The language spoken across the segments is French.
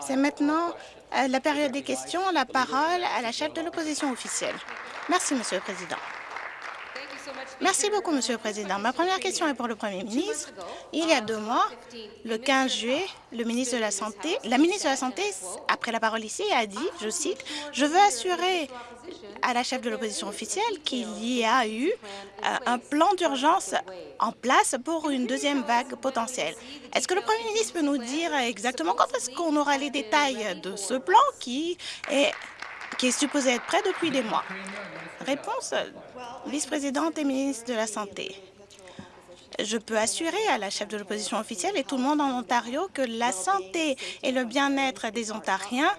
C'est maintenant euh, la période des questions. La parole à la chef de l'opposition officielle. Merci, Monsieur le Président. Merci beaucoup, Monsieur le Président. Ma première question est pour le Premier ministre. Il y a deux mois, le 15 juillet, le ministre de la Santé, la ministre de la Santé, après la parole ici, a dit, je cite, « Je veux assurer à la chef de l'opposition officielle qu'il y a eu euh, un plan d'urgence en place pour une deuxième vague potentielle? Est-ce que le Premier ministre peut nous dire exactement quand est-ce qu'on aura les détails de ce plan qui est, qui est supposé être prêt depuis des mois? Réponse, vice-présidente et ministre de la Santé. Je peux assurer à la chef de l'opposition officielle et tout le monde en Ontario que la santé et le bien-être des Ontariens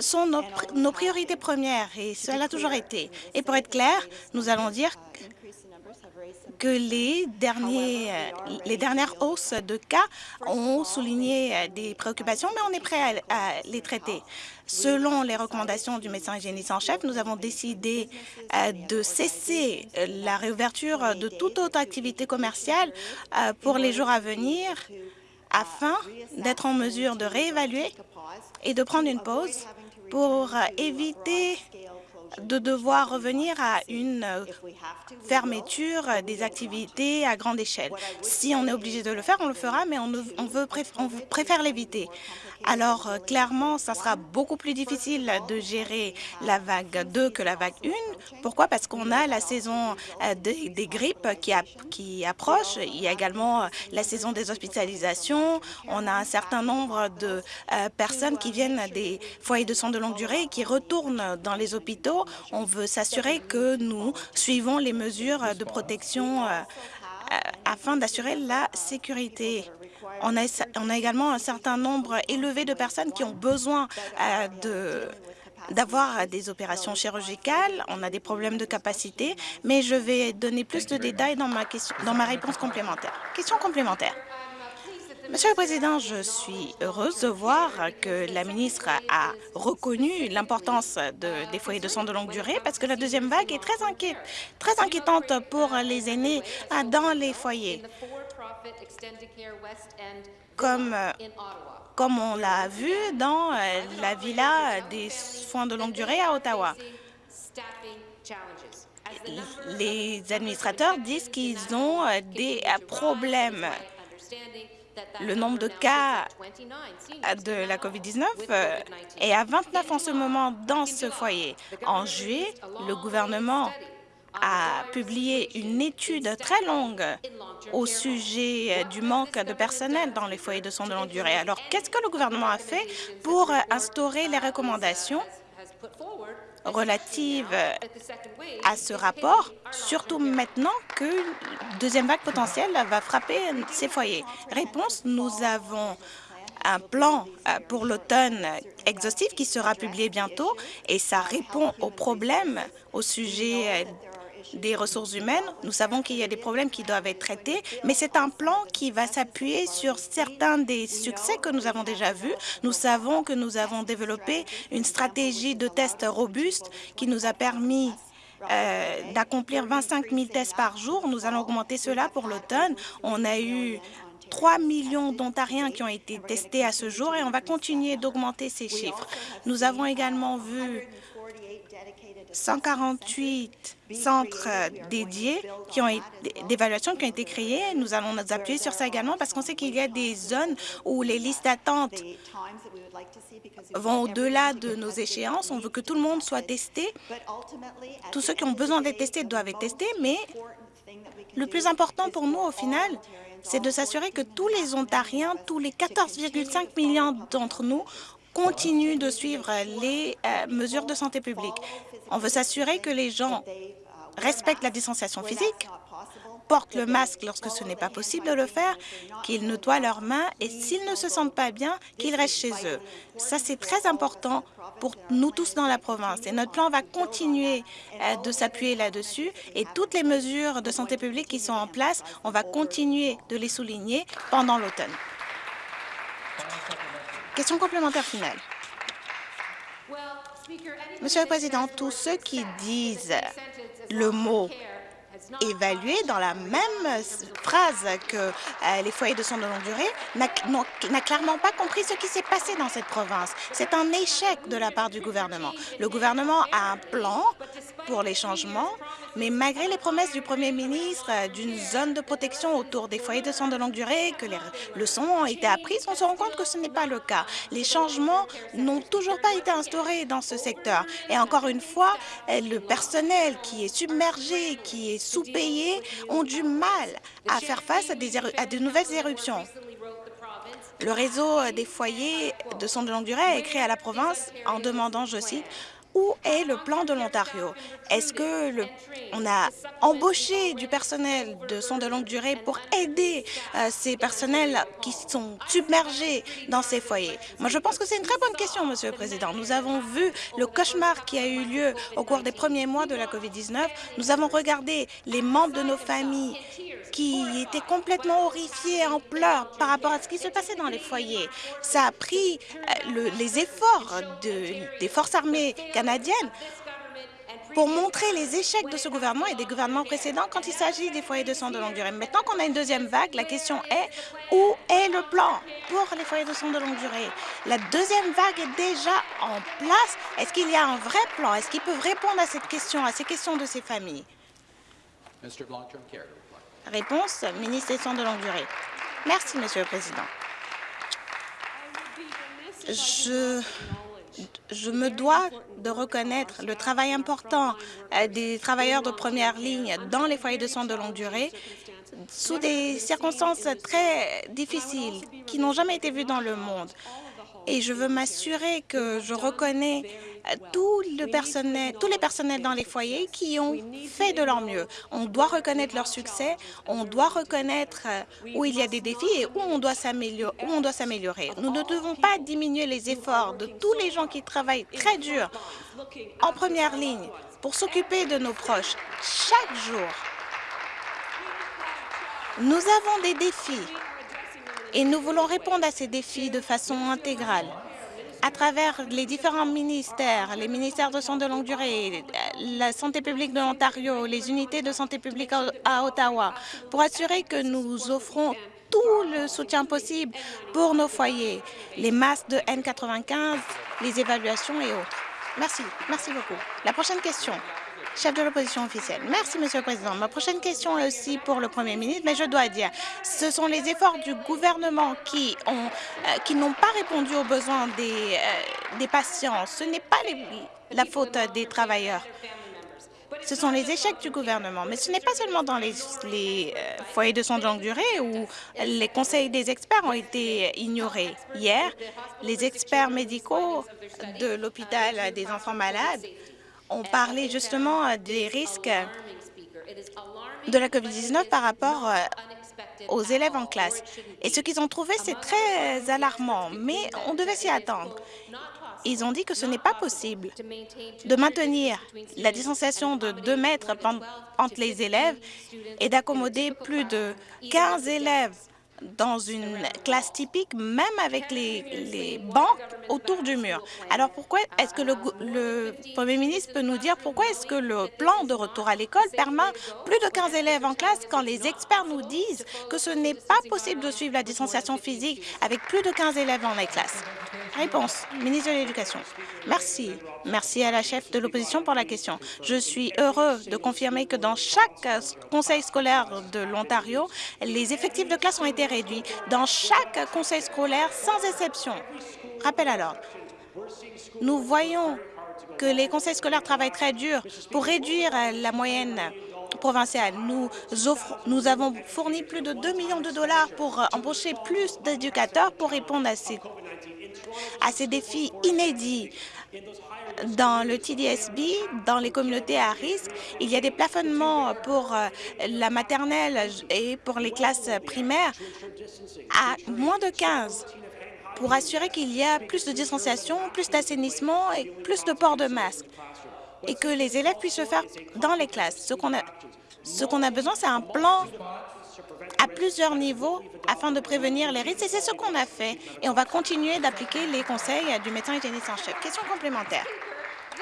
sont nos, priorités premières et cela a toujours été. Et pour être clair, nous allons dire que les, derniers, les dernières hausses de cas ont souligné des préoccupations, mais on est prêt à les traiter. Selon les recommandations du médecin hygiéniste en chef, nous avons décidé euh, de cesser la réouverture de toute autre activité commerciale euh, pour les jours à venir afin d'être en mesure de réévaluer et de prendre une pause pour éviter de devoir revenir à une euh, fermeture des activités à grande échelle. Si on est obligé de le faire, on le fera, mais on, préfère l'éviter. Alors, euh, clairement, ça sera beaucoup plus difficile de gérer la vague 2 que la vague 1. Pourquoi? Parce qu'on a la saison euh, des, grippes qui, qui approche. Il y a également la saison des hospitalisations. On a un certain nombre de personnes qui viennent des foyers de soins de longue durée et qui retournent dans les hôpitaux. On veut s'assurer que nous suivons les mesures de protection afin d'assurer la sécurité. On a, également un certain nombre élevé de personnes qui ont besoin euh, d'avoir des opérations chirurgicales, on a des problèmes de capacité, mais je vais donner plus de détails dans ma, dans ma réponse complémentaire. Question complémentaire. Monsieur le Président, je suis heureuse de voir que la ministre a reconnu l'importance de, des foyers de soins de longue durée parce que la deuxième vague est très, très inquiétante pour les aînés dans les foyers. Comme, comme on l'a vu dans euh, la villa des soins de longue durée à Ottawa. Les administrateurs disent qu'ils ont euh, des problèmes le nombre de cas de la COVID-19 euh, est à 29 en ce moment dans ce foyer. En juillet, le gouvernement a publié une étude très longue au sujet du manque de personnel dans les foyers de soins de longue durée. Alors, qu'est-ce que le gouvernement a fait pour instaurer les recommandations relative à ce rapport, surtout maintenant que deuxième vague potentielle va frapper ces foyers. Réponse, nous avons un plan euh, pour l'automne exhaustif qui sera publié bientôt et ça répond aux problèmes au sujet des ressources humaines. Nous savons qu'il y a des problèmes qui doivent être traités, mais c'est un plan qui va s'appuyer sur certains des succès que nous avons déjà vus. Nous savons que nous avons développé une stratégie de tests robuste qui nous a permis euh, d'accomplir 25 000 tests par jour. Nous allons augmenter cela pour l'automne. On a eu 3 millions d'Ontariens qui ont été testés à ce jour et on va continuer d'augmenter ces chiffres. Nous avons également vu 148 centres dédiés qui ont d'évaluation qui ont été créés. Nous allons nous appuyer sur ça également parce qu'on sait qu'il y a des zones où les listes d'attente vont au-delà de nos échéances. On veut que tout le monde soit testé. Tous ceux qui ont besoin d'être testés doivent être testés, mais le plus important pour nous, au final, c'est de s'assurer que tous les Ontariens, tous les 14,5 millions d'entre nous, continue de suivre les euh, mesures de santé publique. On veut s'assurer que les gens respectent la distanciation physique, portent le masque lorsque ce n'est pas possible de le faire, qu'ils nettoient leurs mains et s'ils ne se sentent pas bien, qu'ils restent chez eux. Ça, c'est très important pour nous tous dans la province. Et notre plan va continuer euh, de s'appuyer là-dessus et toutes les mesures de santé publique qui sont en place, on va continuer de les souligner pendant l'automne. Question complémentaire finale. Monsieur le Président, tous ceux qui disent le mot évalué dans la même phrase que euh, les foyers de soins de longue durée n'a clairement pas compris ce qui s'est passé dans cette province. C'est un échec de la part du gouvernement. Le gouvernement a un plan pour les changements, mais malgré les promesses du premier ministre euh, d'une zone de protection autour des foyers de soins de longue durée, que les leçons ont été apprises, on se rend compte que ce n'est pas le cas. Les changements n'ont toujours pas été instaurés dans ce secteur. Et encore une fois, euh, le personnel qui est submergé, qui est sous-payés ont du mal à faire face à, à de nouvelles éruptions. Le réseau des foyers de soins de longue durée a écrit à la province en demandant, je cite, où est le plan de l'Ontario? Est-ce que on a embauché du personnel de soins de longue durée pour aider euh, ces personnels qui sont submergés dans ces foyers? Moi, je pense que c'est une très bonne question, Monsieur le Président. Nous avons vu le cauchemar qui a eu lieu au cours des premiers mois de la COVID-19. Nous avons regardé les membres de nos familles qui étaient complètement horrifiés en pleurs par rapport à ce qui se passait dans les foyers. Ça a pris euh, les efforts de, des forces armées canadiennes pour montrer les échecs de ce gouvernement et des gouvernements précédents quand il s'agit des foyers de soins de longue durée. Maintenant qu'on a une deuxième vague, la question est où est le plan pour les foyers de soins de longue durée? La deuxième vague est déjà en place. Est-ce qu'il y a un vrai plan? Est-ce qu'ils peuvent répondre à cette question, à ces questions de ces familles? Réponse, ministre des Soins de longue durée. Merci, Monsieur le Président. Je, je me dois de reconnaître le travail important euh, des travailleurs de première ligne dans les foyers de soins de longue durée sous des circonstances très difficiles qui n'ont jamais été vues dans le monde. Et je veux m'assurer que je reconnais tout le personnel, tous les personnels dans les foyers qui ont fait de leur mieux. On doit reconnaître leur succès, on doit reconnaître euh, où il y a des défis et où on doit s'améliorer. Nous ne devons pas diminuer les efforts de tous les gens qui travaillent très dur en première ligne pour s'occuper de nos proches chaque jour. Nous avons des défis et nous voulons répondre à ces défis de façon intégrale à travers les différents ministères, les ministères de soins de longue durée, la santé publique de l'Ontario, les unités de santé publique à Ottawa, pour assurer que nous offrons tout le soutien possible pour nos foyers, les masques de N95, les évaluations et autres. Merci. Merci beaucoup. La prochaine question chef de l'opposition officielle. Merci, Monsieur le Président. Ma prochaine question est aussi pour le Premier ministre, mais je dois dire, ce sont les efforts du gouvernement qui ont euh, qui n'ont pas répondu aux besoins des, euh, des patients. Ce n'est pas la faute des travailleurs. Ce sont les échecs du gouvernement. Mais ce n'est pas seulement dans les, euh, foyers de soins de longue durée où les conseils des experts ont été ignorés. Hier, les experts médicaux de l'hôpital des enfants malades on parlait justement euh, des risques de la COVID-19 par rapport euh, aux élèves en classe. Et ce qu'ils ont trouvé, c'est très alarmant, mais on devait s'y attendre. Ils ont dit que ce n'est pas possible de maintenir la distanciation de 2 mètres entre les élèves et d'accommoder plus de 15 élèves dans une classe typique, même avec les, les bancs autour du mur. Alors pourquoi est-ce que le, le, Premier ministre peut nous dire pourquoi est-ce que le plan de retour à l'école permet plus de 15 élèves en classe quand les experts nous disent que ce n'est pas possible de suivre la distanciation physique avec plus de 15 élèves dans les classes? Réponse, ministre de l'Éducation. Merci. Merci à la chef de l'opposition pour la question. Je suis heureux de confirmer que dans chaque conseil scolaire de l'Ontario, les effectifs de classe ont été réduits. Dans chaque conseil scolaire, sans exception. Rappel à l'ordre. Nous voyons que les conseils scolaires travaillent très dur pour réduire la moyenne provinciale. Nous, nous avons fourni plus de 2 millions de dollars pour embaucher plus d'éducateurs pour répondre à ces à ces défis inédits. Dans le TDSB, dans les communautés à risque, il y a des plafonnements pour euh, la maternelle et pour les classes primaires à moins de 15 pour assurer qu'il y a plus de distanciation, plus d'assainissement et plus de port de masque et que les élèves puissent se faire dans les classes. Ce qu'on a, ce qu'on a besoin, c'est un plan à plusieurs niveaux afin de prévenir les risques. Et c'est ce qu'on a fait. Et on va continuer d'appliquer les conseils du médecin hygiéniste en chef. Question complémentaire.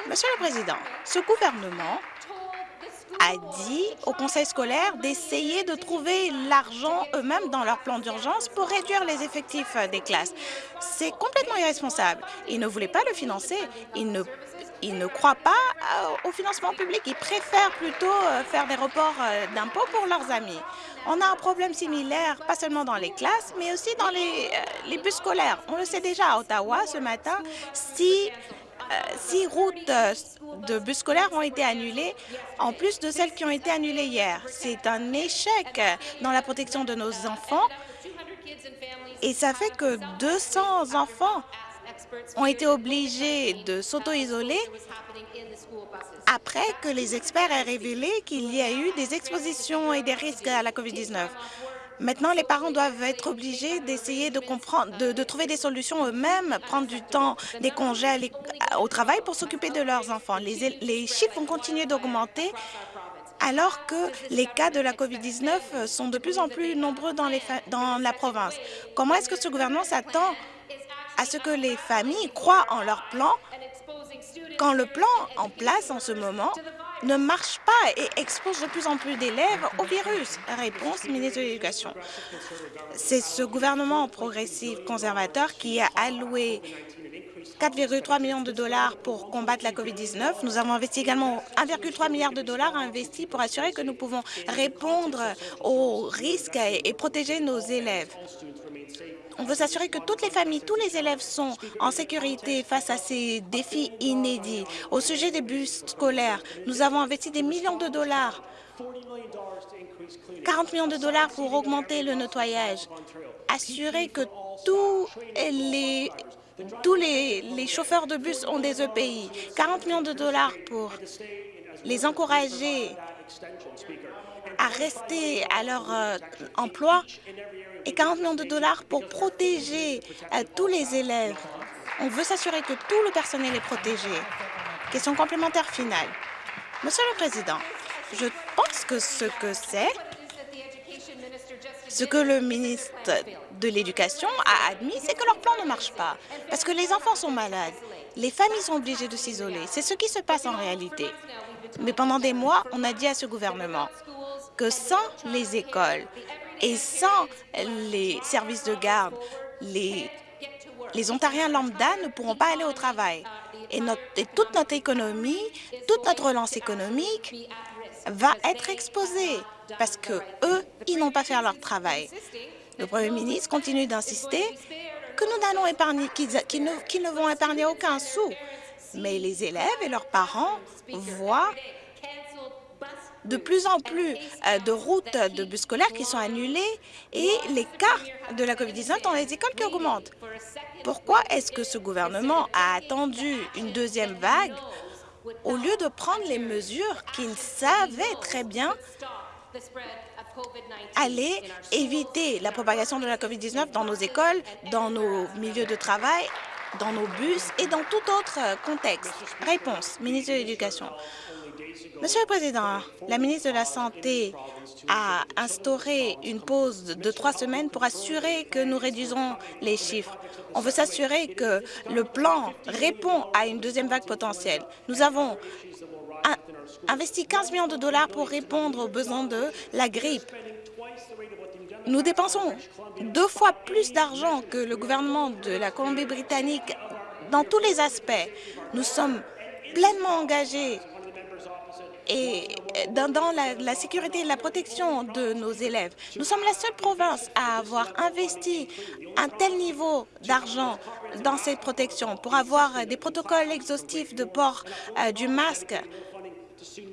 Monsieur le Président, ce gouvernement a dit au conseil scolaire d'essayer de trouver l'argent eux-mêmes dans leur plan d'urgence pour réduire les effectifs des classes. C'est complètement irresponsable. Ils ne voulaient pas le financer. Ils ne, ils ne croient pas euh, au financement public. Ils préfèrent plutôt euh, faire des reports euh, d'impôts pour leurs amis. On a un problème similaire, pas seulement dans les classes, mais aussi dans les, les bus scolaires. On le sait déjà à Ottawa ce matin, si six routes de bus scolaires ont été annulées, en plus de celles qui ont été annulées hier. C'est un échec dans la protection de nos enfants et ça fait que 200 enfants ont été obligés de s'auto-isoler après que les experts aient révélé qu'il y a eu des expositions et des risques à la COVID-19. Maintenant, les parents doivent être obligés d'essayer de comprendre, de, trouver des solutions eux-mêmes, prendre du temps, des congés au travail pour s'occuper de leurs enfants. Les, chiffres vont continuer d'augmenter alors que les cas de la COVID-19 sont de plus en plus nombreux dans la province. Comment est-ce que ce gouvernement s'attend à ce que les familles croient en leur plan quand le plan en place en ce moment ne marche pas et expose de plus en plus d'élèves au virus Réponse, ministre de l'Éducation. C'est ce gouvernement progressif conservateur qui a alloué 4,3 millions de dollars pour combattre la COVID-19. Nous avons investi également 1,3 milliard de dollars investis pour assurer que nous pouvons répondre aux risques et protéger nos élèves. On veut s'assurer que toutes les familles, tous les élèves sont en sécurité face à ces défis inédits. Au sujet des bus scolaires, nous avons investi des millions de dollars 40 millions de dollars pour augmenter le nettoyage, assurer que tous les chauffeurs de bus ont des EPI. 40 millions de dollars pour les encourager à rester à leur euh, emploi et 40 millions de dollars pour protéger euh, tous les élèves. On veut s'assurer que tout le personnel est protégé. Question complémentaire finale. Monsieur le Président, je pense que ce que c'est, ce que le ministre de l'Éducation a admis, c'est que leur plan ne marche pas, parce que les enfants sont malades, les familles sont obligées de s'isoler. C'est ce qui se passe en réalité. Mais pendant des mois, on a dit à ce gouvernement que sans les écoles et sans les services de garde, les, les Ontariens lambda ne pourront pas aller au travail. Et, toute notre économie, toute notre relance économique va être exposée parce que eux, ils n'ont pas fait leur travail. Le Premier ministre continue d'insister que nous n'allons épargner, qu'ils ne vont épargner aucun sou. Mais les élèves et leurs parents voient de plus en plus euh, de routes de bus scolaires qui sont annulées et les cas de la COVID-19 dans les écoles qui augmentent. Pourquoi est-ce que ce gouvernement a attendu une deuxième vague au lieu de prendre les mesures qu'il savait très bien aller éviter la propagation de la COVID-19 dans nos écoles, dans nos milieux de travail, dans nos bus et dans tout autre contexte? Réponse, ministre de l'Éducation. Monsieur le Président, la ministre de la Santé a instauré une pause de trois semaines pour assurer que nous réduisons les chiffres. On veut s'assurer que le plan répond à une deuxième vague potentielle. Nous avons investi 15 millions de dollars pour répondre aux besoins de la grippe. Nous dépensons deux fois plus d'argent que le gouvernement de la Colombie-Britannique dans tous les aspects. Nous sommes pleinement engagés et dans, la, sécurité et la protection de nos élèves. Nous sommes la seule province à avoir investi un tel niveau d'argent dans cette protection pour avoir des protocoles exhaustifs de port euh, du masque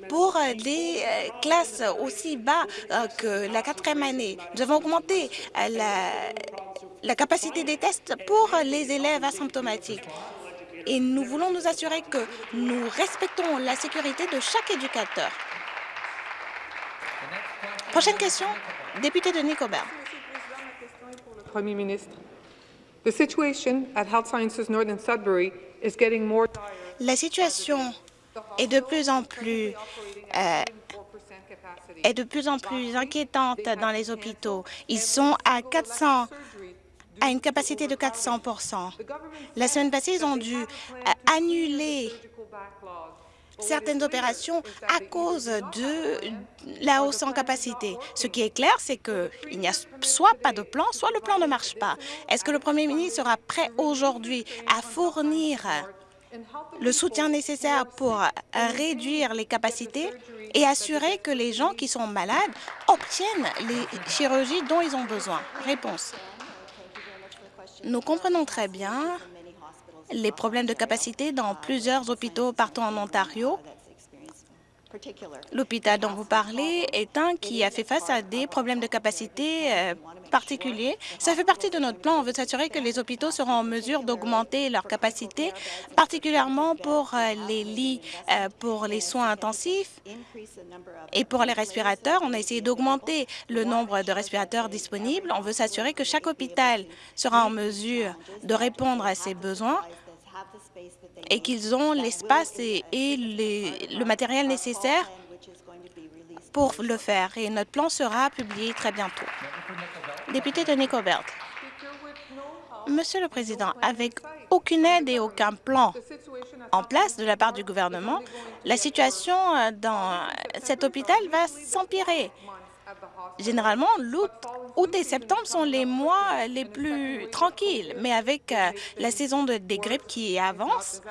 pour des euh, classes aussi bas euh, que la quatrième année. Nous avons augmenté la capacité des tests pour les élèves asymptomatiques et nous voulons nous assurer que nous respectons la sécurité de chaque éducateur. Prochaine question, député de Nicobert. Premier ministre. The situation at Health Sciences Northern Sudbury is getting more La situation est de plus en plus euh, est de plus en plus inquiétante dans les hôpitaux. Ils sont à 400 à une capacité de 400% La semaine passée, ils ont dû euh, annuler certaines opérations à cause de la hausse en capacité. Ce qui est clair, c'est qu'il n'y a soit pas de plan, soit le plan ne marche pas. Est-ce que le premier ministre sera prêt aujourd'hui à fournir le soutien nécessaire pour réduire les capacités et assurer que les gens qui sont malades obtiennent les chirurgies dont ils ont besoin? Réponse. Nous comprenons très bien les problèmes de capacité dans plusieurs hôpitaux partout en Ontario L'hôpital dont vous parlez est un qui a fait face à des problèmes de capacité euh, particuliers. Ça fait partie de notre plan. On veut s'assurer que les hôpitaux seront en mesure d'augmenter leur capacité, particulièrement pour euh, les lits euh, pour les soins intensifs et pour les respirateurs. On a essayé d'augmenter le nombre de respirateurs disponibles. On veut s'assurer que chaque hôpital sera en mesure de répondre à ses besoins et qu'ils ont l'espace et, le matériel nécessaire pour le faire. Et notre plan sera publié très bientôt. Député de Nicobert. Monsieur le Président, avec aucune aide et aucun plan en place de la part du gouvernement, la situation dans cet hôpital va s'empirer. Généralement, août et septembre sont les mois les plus tranquilles, mais avec euh, la saison de, des grippes qui avance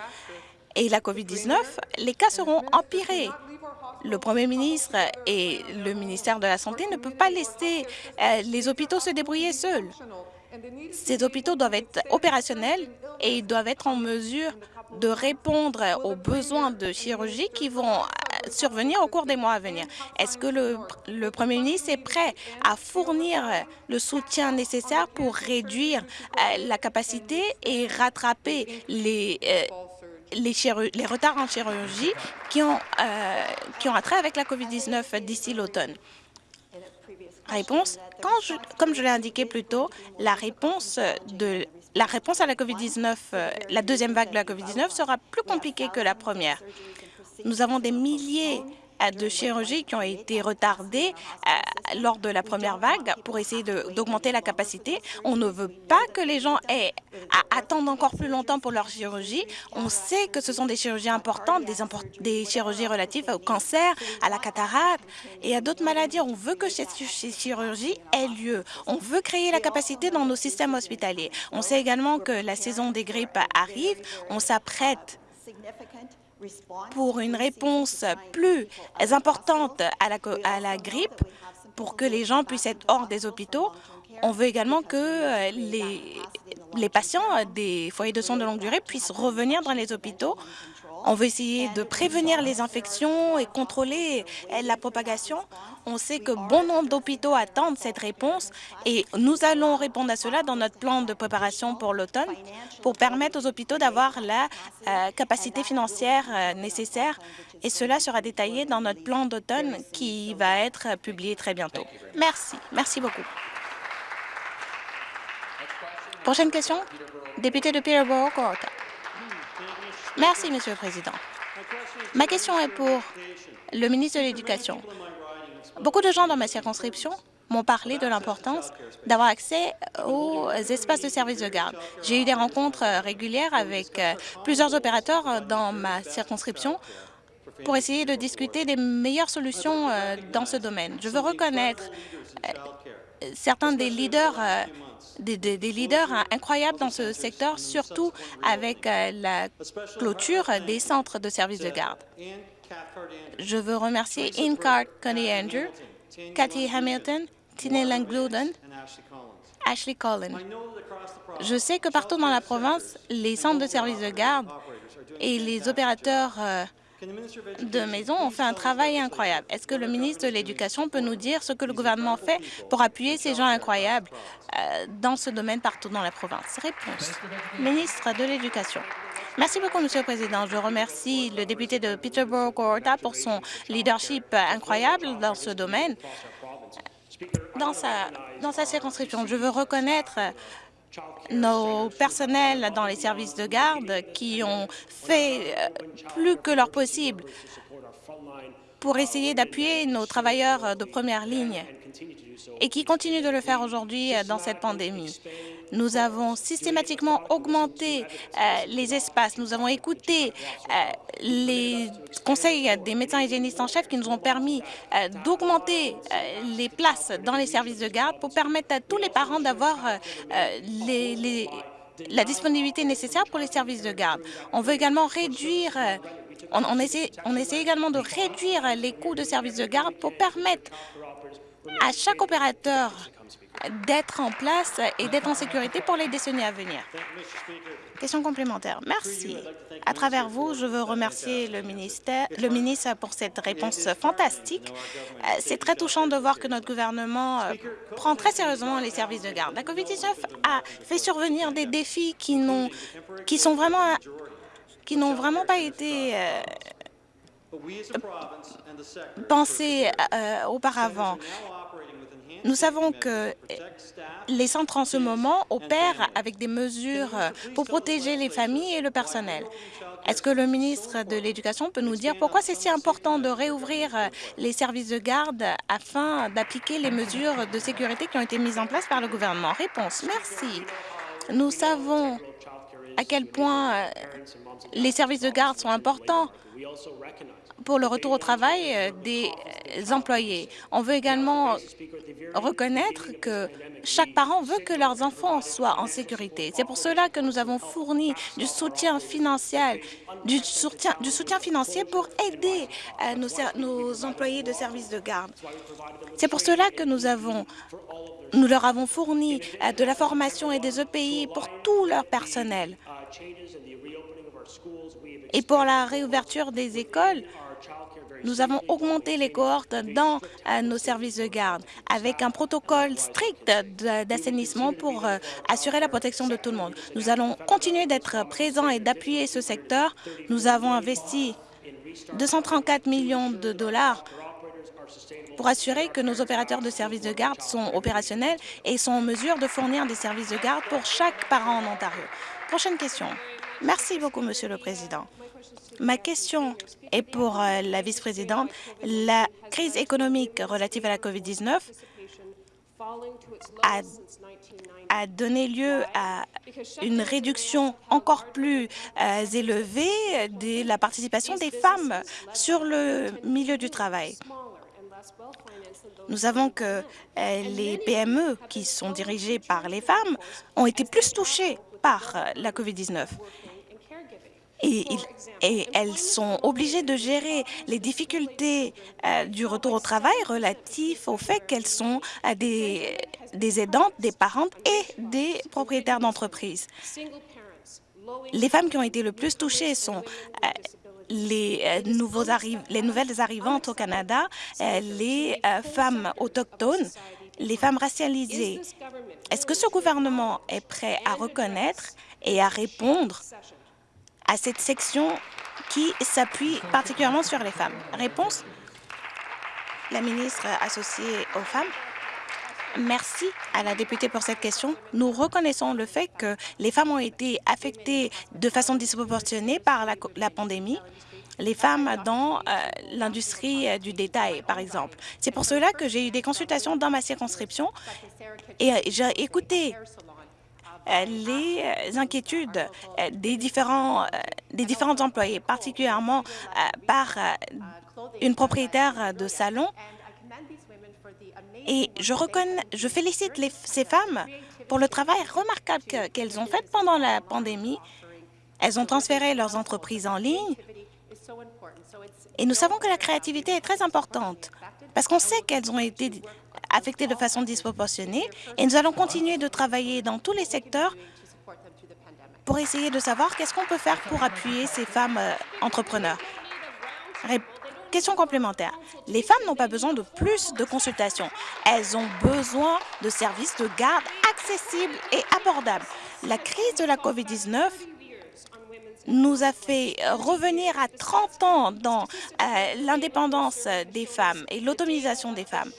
et la COVID-19, les cas seront empirés. Le Premier ministre et le ministère de la Santé ne peuvent pas laisser euh, les hôpitaux se débrouiller seuls. Ces hôpitaux doivent être opérationnels et ils doivent être en mesure de répondre aux besoins de chirurgie qui vont survenir au cours des mois à venir. Est-ce que le, Premier ministre est prêt à fournir le soutien nécessaire pour réduire euh, la capacité et rattraper les, euh, les, retards en chirurgie qui ont, qui ont attrait avec la COVID-19 d'ici l'automne? Réponse. Comme je l'ai indiqué plus tôt, la réponse de la réponse à la COVID-19, euh, la deuxième vague de la COVID-19 sera plus compliquée que la première. Nous avons des milliers euh, de chirurgies qui ont été retardées euh, lors de la première vague pour essayer d'augmenter la capacité. On ne veut pas que les gens aient à attendre encore plus longtemps pour leur chirurgie. On sait que ce sont des chirurgies importantes, des, des chirurgies relatives au cancer, à la cataracte et à d'autres maladies. On veut que ces, chirurgies aient lieu. On veut créer la capacité dans nos systèmes hospitaliers. On sait également que la saison des grippes arrive. On s'apprête pour une réponse plus importante à la, grippe, pour que les gens puissent être hors des hôpitaux. On veut également que euh, les, les patients des foyers de soins de longue durée puissent revenir dans les hôpitaux. On veut essayer de prévenir les infections et contrôler la propagation. On sait que bon nombre d'hôpitaux attendent cette réponse et nous allons répondre à cela dans notre plan de préparation pour l'automne pour permettre aux hôpitaux d'avoir la euh, capacité financière euh, nécessaire et cela sera détaillé dans notre plan d'automne qui va être publié très bientôt. Merci. Merci beaucoup. Prochaine question, député de Peterborough, Gorka. Merci, Monsieur le Président. Ma question est pour le ministre de l'Éducation. Beaucoup de gens dans ma circonscription m'ont parlé de l'importance d'avoir accès aux espaces de service de garde. J'ai eu des rencontres régulières avec euh, plusieurs opérateurs dans ma circonscription pour essayer de discuter des meilleures solutions euh, dans ce domaine. Je veux reconnaître euh, certains des leaders des, leaders incroyables dans ce secteur, surtout avec euh, la clôture des centres de services de garde. Je veux remercier Incart Connie Andrew, Cathy Hamilton, Tina Langloden, Ashley Collin. Je sais que partout dans la province, les centres de services de garde et les opérateurs euh, de maison ont fait un travail incroyable. Est-ce que le ministre de l'Éducation peut nous dire ce que le gouvernement fait pour appuyer ces gens incroyables euh, dans ce domaine partout dans la province? Réponse. Ministre de l'Éducation. Merci beaucoup, Monsieur le Président. Je remercie le député de Peterborough-Gorta pour son leadership incroyable dans ce domaine. Dans sa, dans sa circonscription, je veux reconnaître nos personnels dans les services de garde qui ont fait euh, plus que leur possible pour essayer d'appuyer nos travailleurs de première ligne et qui continuent de le faire aujourd'hui euh, dans cette pandémie. Nous avons systématiquement augmenté euh, les espaces. Nous avons écouté euh, les conseils des médecins hygiénistes en chef qui nous ont permis euh, d'augmenter les places dans les services de garde pour permettre à tous les parents d'avoir la disponibilité nécessaire pour les services de garde. On veut également réduire on, on essaie également de réduire les coûts de services de garde pour permettre à chaque opérateur d'être en place et d'être en sécurité pour les décennies à venir. Question complémentaire. Merci. À travers vous, je veux remercier le, ministre pour cette réponse fantastique. Euh, c'est très touchant de voir que notre gouvernement euh, prend très sérieusement les services de garde. La COVID-19 a fait survenir des défis qui n'ont vraiment pas été euh, pensés auparavant. Nous savons que les centres en ce moment opèrent avec des mesures pour protéger les familles et le personnel. Est-ce que le ministre de l'Éducation peut nous dire pourquoi c'est si important de réouvrir les services de garde afin d'appliquer les mesures de sécurité qui ont été mises en place par le gouvernement? Réponse. Merci. Nous savons à quel point les services de garde sont importants pour le retour au travail euh, des employés. On veut également reconnaître que chaque parent veut que leurs enfants soient en sécurité. C'est pour cela que nous avons fourni du soutien financier, du soutien, du soutien financier pour aider euh, nos, employés de services de garde. C'est pour cela que nous avons nous leur avons fourni euh, de la formation et des EPI pour tout leur personnel. Et pour la réouverture des écoles, nous avons augmenté les cohortes dans euh, nos services de garde avec un protocole strict d'assainissement pour euh, assurer la protection de tout le monde. Nous allons continuer d'être présents et d'appuyer ce secteur. Nous avons investi 234 millions de dollars pour assurer que nos opérateurs de services de garde sont opérationnels et sont en mesure de fournir des services de garde pour chaque parent en Ontario. Prochaine question. Merci beaucoup, Monsieur le Président. Ma question est pour euh, la vice-présidente. La crise économique relative à la COVID-19 a, donné lieu à une réduction encore plus euh, élevée de la participation des femmes sur le milieu du travail. Nous savons que euh, les PME qui sont dirigées par les femmes ont été plus touchées par la COVID-19 et, elles sont obligées de gérer les difficultés euh, du retour au travail relatif au fait qu'elles sont euh, des, aidantes, des parentes et des propriétaires d'entreprises. Les femmes qui ont été le plus touchées sont euh, les nouvelles arrivantes au Canada, les femmes autochtones, les femmes racialisées. Est-ce que ce gouvernement est prêt à reconnaître et à répondre à cette section qui s'appuie particulièrement sur les femmes Réponse La ministre associée aux femmes. Merci à la députée pour cette question. Nous reconnaissons le fait que les femmes ont été affectées de façon disproportionnée par la, pandémie les femmes dans euh, l'industrie euh, du détail, par exemple. C'est pour cela que j'ai eu des consultations dans ma circonscription et euh, j'ai écouté les euh, inquiétudes euh, des différents, des différents employés, particulièrement par une propriétaire de salon. Et je, reconnais, je félicite les, ces femmes pour le travail remarquable qu'elles ont fait pendant la pandémie. Elles ont transféré leurs entreprises en ligne. Et nous savons que la créativité est très importante parce qu'on sait qu'elles ont été affectés de façon disproportionnée et nous allons continuer de travailler dans tous les secteurs pour essayer de savoir qu'est-ce qu'on peut faire pour appuyer ces femmes euh, entrepreneurs. Question complémentaire. Les femmes n'ont pas besoin de plus de consultations. Elles ont besoin de services de garde accessibles et abordables. La crise de la COVID-19 nous a fait revenir à 30 ans dans euh, l'indépendance des femmes et l'autonomisation des femmes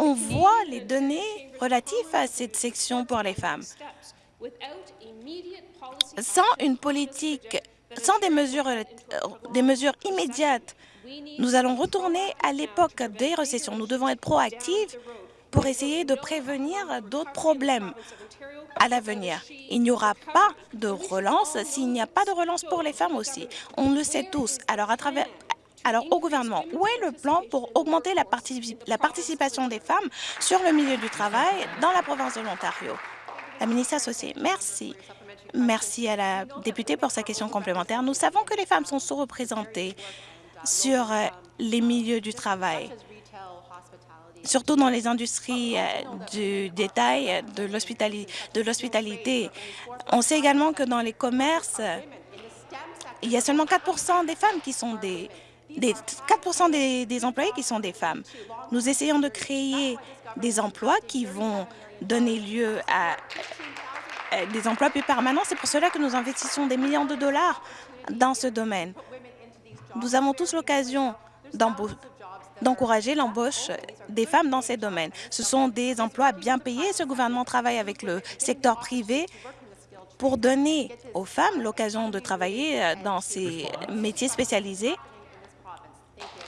on voit les données relatives à cette section pour les femmes. Sans une politique, sans des mesures, euh, des mesures immédiates, nous allons retourner à l'époque des récessions. Nous devons être proactifs pour essayer de prévenir d'autres problèmes à l'avenir. Il n'y aura pas de relance s'il n'y a pas de relance pour les femmes aussi. On le sait tous. Alors, au gouvernement, où est le plan pour augmenter la, la, participation des femmes sur le milieu du travail dans la province de l'Ontario? La ministre associée, merci. Merci à la députée pour sa question complémentaire. Nous savons que les femmes sont sous-représentées sur euh, les milieux du travail, surtout dans les industries euh, du détail, de l'hospitalité. On sait également que dans les commerces, il y a seulement 4% des femmes qui sont des, des 4 des, des employés qui sont des femmes. Nous essayons de créer des emplois qui vont donner lieu à euh, des emplois plus permanents. C'est pour cela que nous investissons des millions de dollars dans ce domaine. Nous avons tous l'occasion d'encourager l'embauche des femmes dans ces domaines. Ce sont des emplois bien payés. Ce gouvernement travaille avec le secteur privé pour donner aux femmes l'occasion de travailler euh, dans ces métiers spécialisés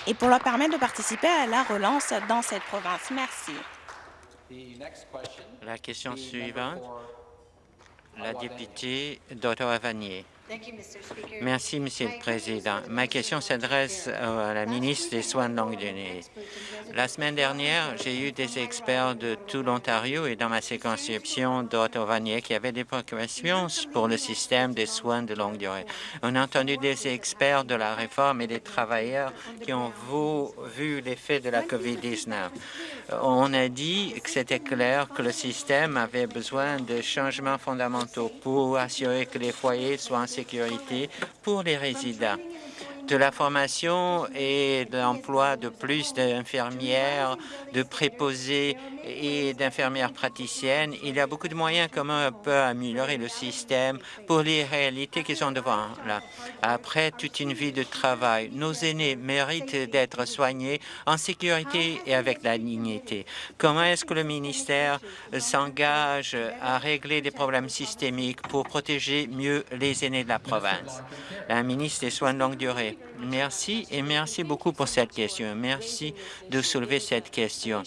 et pour leur permettre de participer à la relance dans cette province. Merci. La question suivante la députée d'Ottawa-Vanier. Merci, Monsieur le Président. Ma question s'adresse à la ministre des Soins de longue durée. La semaine dernière, j'ai eu des experts de tout l'Ontario et dans ma circonscription d'Ottawa-Vanier qui avaient des préoccupations pour le système des soins de longue durée. On a entendu des experts de la réforme et des travailleurs qui ont vu l'effet de la COVID-19. On a dit que c'était clair que le système avait besoin de changements fondamentaux pour assurer que les foyers soient en sécurité pour les résidents de la formation et de l'emploi de plus d'infirmières, de préposés et d'infirmières praticiennes. Il y a beaucoup de moyens comment on peut améliorer le système pour les réalités qui sont devant là. Après toute une vie de travail, nos aînés méritent d'être soignés en sécurité et avec la dignité. Comment est-ce que le ministère s'engage à régler des problèmes systémiques pour protéger mieux les aînés de la province? La ministre des Soins de longue durée. Merci et merci beaucoup pour cette question. Merci de soulever cette question.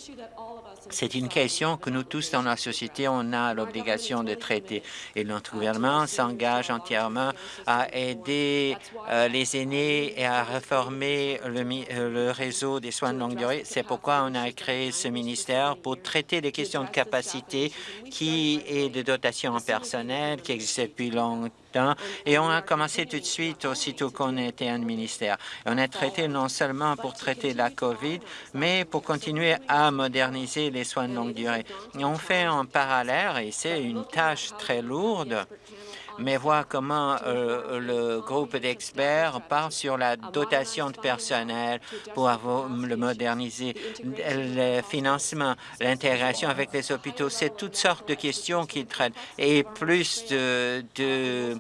C'est une question que nous tous dans la société, on a l'obligation de traiter. Et notre gouvernement s'engage entièrement à aider euh, les aînés et à réformer le, euh, le, réseau des soins de longue durée. C'est pourquoi on a créé ce ministère pour traiter les questions de capacité qui est de dotation en personnel qui existe depuis longtemps et on a commencé tout de suite, aussitôt qu'on était un ministère. On a traité non seulement pour traiter la COVID, mais pour continuer à moderniser les soins de longue durée. on fait en parallèle, et c'est une tâche très lourde, mais voir comment euh, le groupe d'experts part sur la dotation de personnel pour avoir, le moderniser, le financement, l'intégration avec les hôpitaux. C'est toutes sortes de questions qu'ils traitent et plus de, de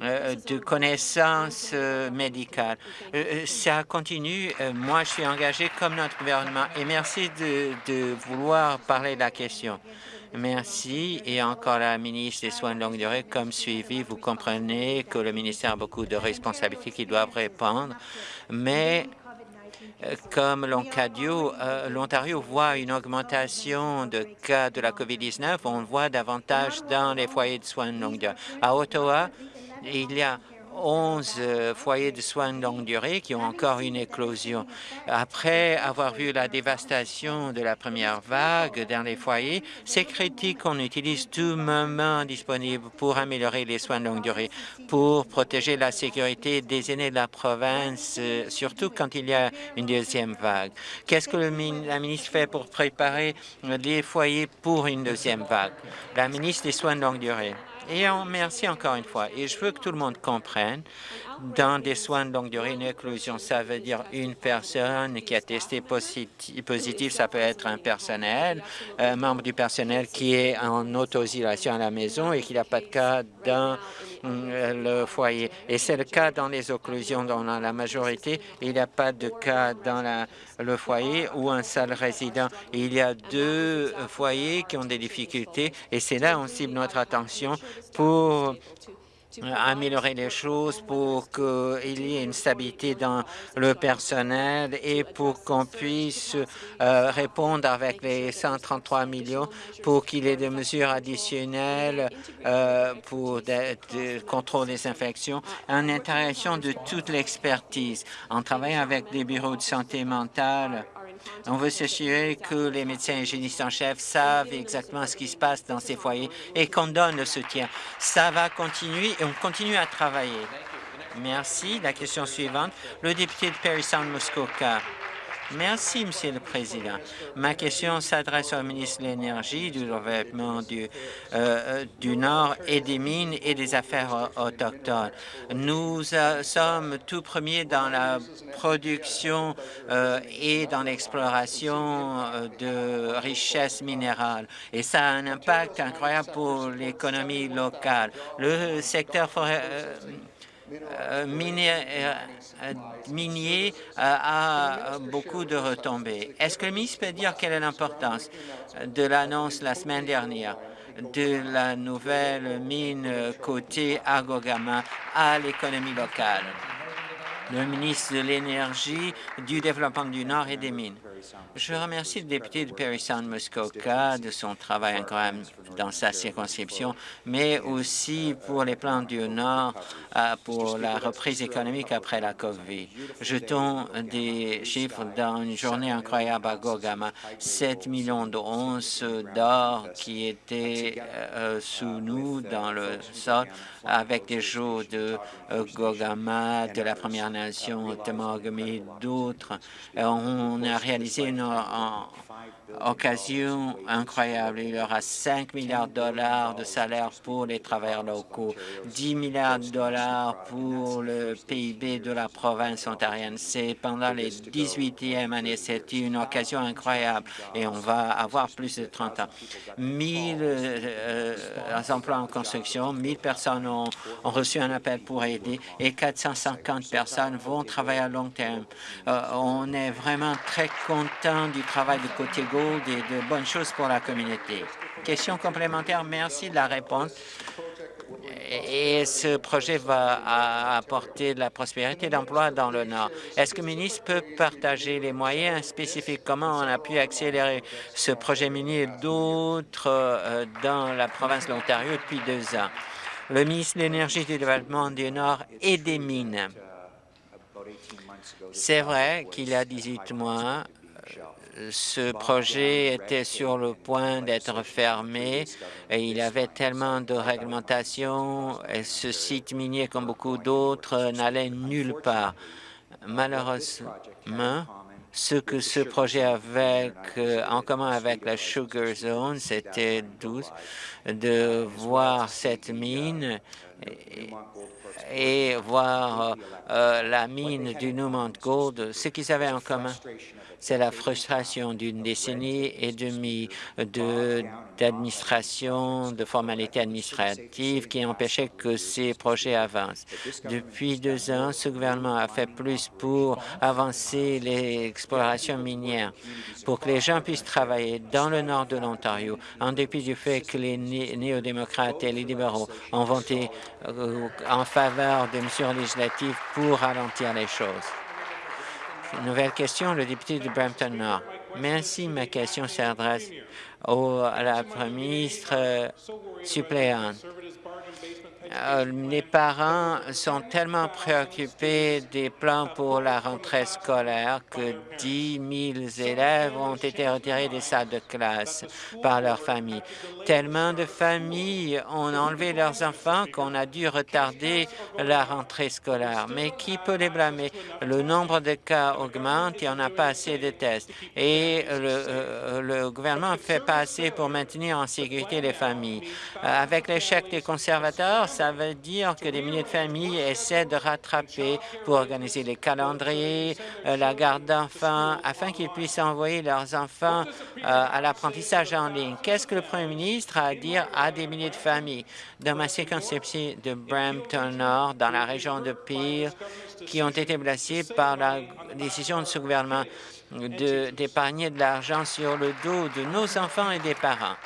euh, de connaissances euh, médicales. ça continue. moi, je suis engagé comme notre gouvernement et merci de, de vouloir parler de la question. Merci. Et encore la ministre des Soins de longue durée, comme suivi, vous comprenez que le ministère a beaucoup de responsabilités qui doivent répondre, mais euh, comme euh, l'Ontario voit une augmentation de cas de la COVID-19, on voit davantage dans les foyers de soins de longue durée. À Ottawa, il y a 11 euh, foyers de soins de longue durée qui ont encore une éclosion. Après avoir vu la dévastation de la première vague dans les foyers, c'est critique qu'on utilise tout moment disponible pour améliorer les soins de longue durée, pour protéger la sécurité des aînés de la province, euh, surtout quand il y a une deuxième vague. Qu'est-ce que le, la ministre fait pour préparer les foyers pour une deuxième vague? La ministre des Soins de longue durée. Et on, merci encore une fois. Et je veux que tout le monde comprenne, dans des soins de longue durée, une éclosion, ça veut dire une personne qui a testé positif, ça peut être un personnel, un membre du personnel qui est en auto-isolation à la maison et qui n'a pas de cas dans euh, le foyer. Et c'est le cas dans les occlusions dans la majorité. Il n'y a pas de cas dans le foyer ou un seul résident. Il y a deux foyers qui ont des difficultés et c'est là on cible notre attention pour améliorer les choses pour qu'il y ait une stabilité dans le personnel et pour qu'on puisse euh, répondre avec les 133 millions pour qu'il y ait des mesures additionnelles euh, pour le contrôle des infections, en interaction de toute l'expertise, en travaillant avec des bureaux de santé mentale on veut s'assurer que les médecins hygiénistes en chef savent exactement ce qui se passe dans ces foyers et qu'on donne le soutien. Ça va continuer et on continue à travailler. Merci. La question suivante, le député de Perry Sound Muskoka. Merci, Monsieur le Président. Ma question s'adresse au ministre de l'Énergie, du développement du, euh, du Nord et des mines et des affaires autochtones. Nous euh, sommes tout premiers dans la production euh, et dans l'exploration de richesses minérales. Et ça a un impact incroyable pour l'économie locale. Le secteur forêt, euh, euh, minier, euh, a beaucoup de retombées. Est-ce que le ministre peut dire quelle est l'importance de l'annonce la semaine dernière de la nouvelle mine côté Agogama à l'économie locale? Le ministre de l'Énergie, du Développement du Nord et des Mines. Je remercie le député de Perry Sound Muskoka de son travail incroyable dans sa circonscription, mais aussi pour les plans du Nord euh, pour la reprise économique après la COVID. Jetons des chiffres dans une journée incroyable à Gogama, 7 millions d'onces d'or qui étaient euh, sous nous dans le sol avec des jours de euh, Gogama, de la Première Nation, Temagami, d'autres. On a réalisé une 啊啊 occasion incroyable. Il y aura 5 milliards de dollars de salaire pour les travailleurs locaux, 10 milliards de dollars pour le PIB de la province ontarienne. C'est pendant les 18e années. C'est une occasion incroyable et on va avoir plus de 30 ans. 1000 euh, emplois en construction, 1000 personnes ont, ont, reçu un appel pour aider et 450 personnes vont travailler à long terme. Euh, on est vraiment très content du travail de Côté Des de bonnes choses pour la communauté. Question complémentaire, merci de la réponse. Et ce projet va apporter de la prospérité d'emploi dans le Nord. Est-ce que le ministre peut partager les moyens spécifiques? Comment on a pu accélérer ce projet minier et d'autres euh, dans la province de l'Ontario depuis deux ans? Le ministre de l'Énergie et du Développement du Nord et des Mines. C'est vrai qu'il y a 18 mois, ce projet était sur le point d'être fermé et il avait tellement de réglementations et ce site minier, comme beaucoup d'autres, n'allait nulle part. Malheureusement, ce que ce projet avait en commun avec la Sugar Zone, c'était de voir cette mine et, voir euh, la mine du Newmont Gold, ce qu'ils avaient en commun, c'est la frustration d'une décennie et demie d'administration, de, formalités administratives qui empêchaient que ces projets avancent. Depuis deux ans, ce gouvernement a fait plus pour avancer l'exploration minière, pour que les gens puissent travailler dans le nord de l'Ontario, en dépit du fait que les néo-démocrates et les libéraux ont voté euh, en faveur de mesures législatives pour ralentir les choses. Nouvelle question, le député de Brampton-Nord. Merci. Ma question s'adresse à la Première ministre suppléante. Euh, les parents sont tellement préoccupés des plans pour la rentrée scolaire que 10 000 élèves ont été retirés des salles de classe par leur famille. Tellement de familles ont enlevé leurs enfants qu'on a dû retarder la rentrée scolaire. Mais qui peut les blâmer? Le nombre de cas augmente et on n'a pas assez de tests. Et le, euh, gouvernement ne fait pas assez pour maintenir en sécurité les familles. Avec l'échec des conservateurs, veut dire que des milliers de familles essaient de rattraper pour organiser les calendriers, euh, la garde d'enfants, afin qu'ils puissent envoyer leurs enfants euh, à l'apprentissage en ligne. Qu'est-ce que le premier ministre a à dire à des milliers de familles? Dans ma circonscription de Brampton-Nord, dans la région de Peel, qui ont été blessés par la décision de ce gouvernement d'épargner de, de l'argent sur le dos de nos enfants et des parents.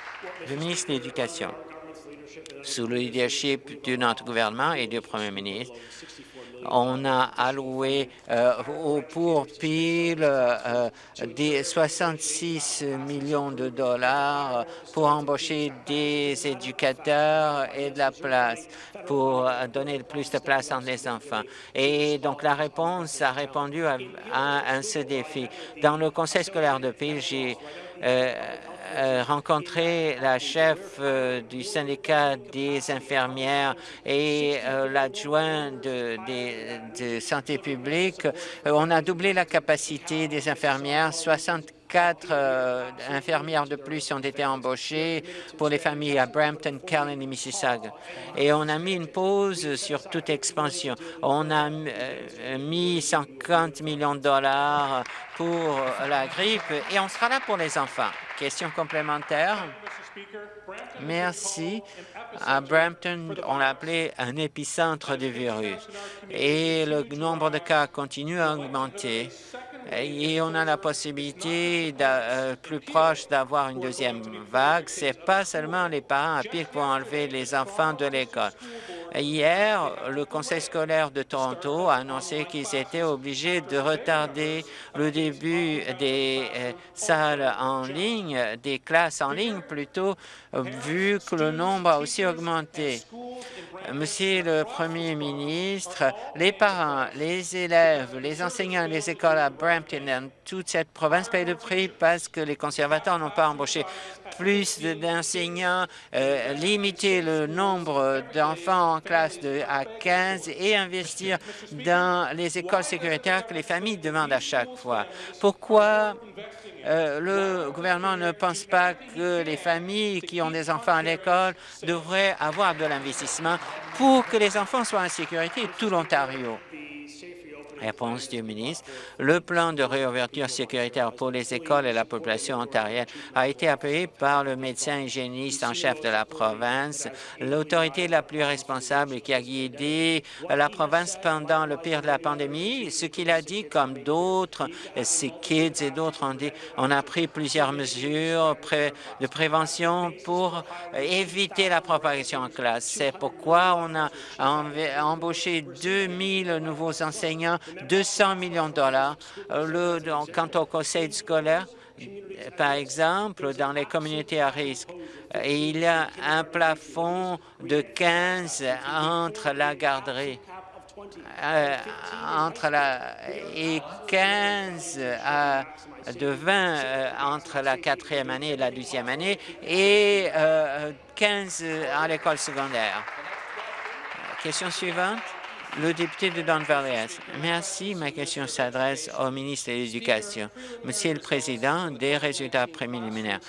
Le ministre de l'Éducation sous le leadership de notre gouvernement et du Premier ministre, on a alloué euh, au pour pile euh, des 66 millions de dollars pour embaucher des éducateurs et de la place, pour donner plus de place entre les enfants. Et donc, la réponse a répondu à, ce défi. Dans le conseil scolaire de Pile, j'ai euh, euh, rencontré la chef euh, du syndicat des infirmières et euh, l'adjoint de, santé publique. on a doublé la capacité des infirmières, 64 infirmières de plus ont été embauchées pour les familles à Brampton, Callan et Mississauga. Et on a mis une pause sur toute expansion. On a mis 50 millions de dollars pour la grippe et on sera là pour les enfants. Question complémentaire. Merci. À Brampton, on l'a appelé un épicentre du virus et le nombre de cas continue à augmenter et on a la possibilité euh, plus proche d'avoir une deuxième vague. C'est pas seulement les parents à qui vont enlever les enfants de l'école. Hier, le conseil scolaire de Toronto a annoncé qu'ils étaient obligés de retarder le début des euh, salles en ligne, des classes en ligne plutôt, vu que le nombre a aussi augmenté. Monsieur le Premier ministre, les parents, les élèves, les enseignants, les écoles à Brampton, toute cette province paye le prix parce que les conservateurs n'ont pas embauché plus d'enseignants, euh, limiter le nombre d'enfants en classe de, à 15 et investir dans les écoles sécuritaires que les familles demandent à chaque fois. Pourquoi euh, le gouvernement ne pense pas que les familles qui ont des enfants à l'école devraient avoir de l'investissement pour que les enfants soient en sécurité tout l'Ontario? Réponse du ministre. Le plan de réouverture sécuritaire pour les écoles et la population ontarienne a été appuyé par le médecin hygiéniste en chef de la province, l'autorité la plus responsable qui a guidé la province pendant le pire de la pandémie. Ce qu'il a dit, comme d'autres, ces kids et d'autres ont dit, on a pris plusieurs mesures de prévention pour éviter la propagation en classe. C'est pourquoi on a embauché 2000 nouveaux enseignants 200 millions de dollars. Euh, le, quant au conseil scolaire, par exemple, dans les communautés à risque, euh, il y a un plafond de 15 entre la garderie euh, entre la et 15 à de 20 entre la quatrième année et la deuxième année et 15 à l'école secondaire. Question suivante. Le député de Don Valley. Merci. Ma question s'adresse au ministre de l'Éducation. Monsieur le Président, des résultats préliminaires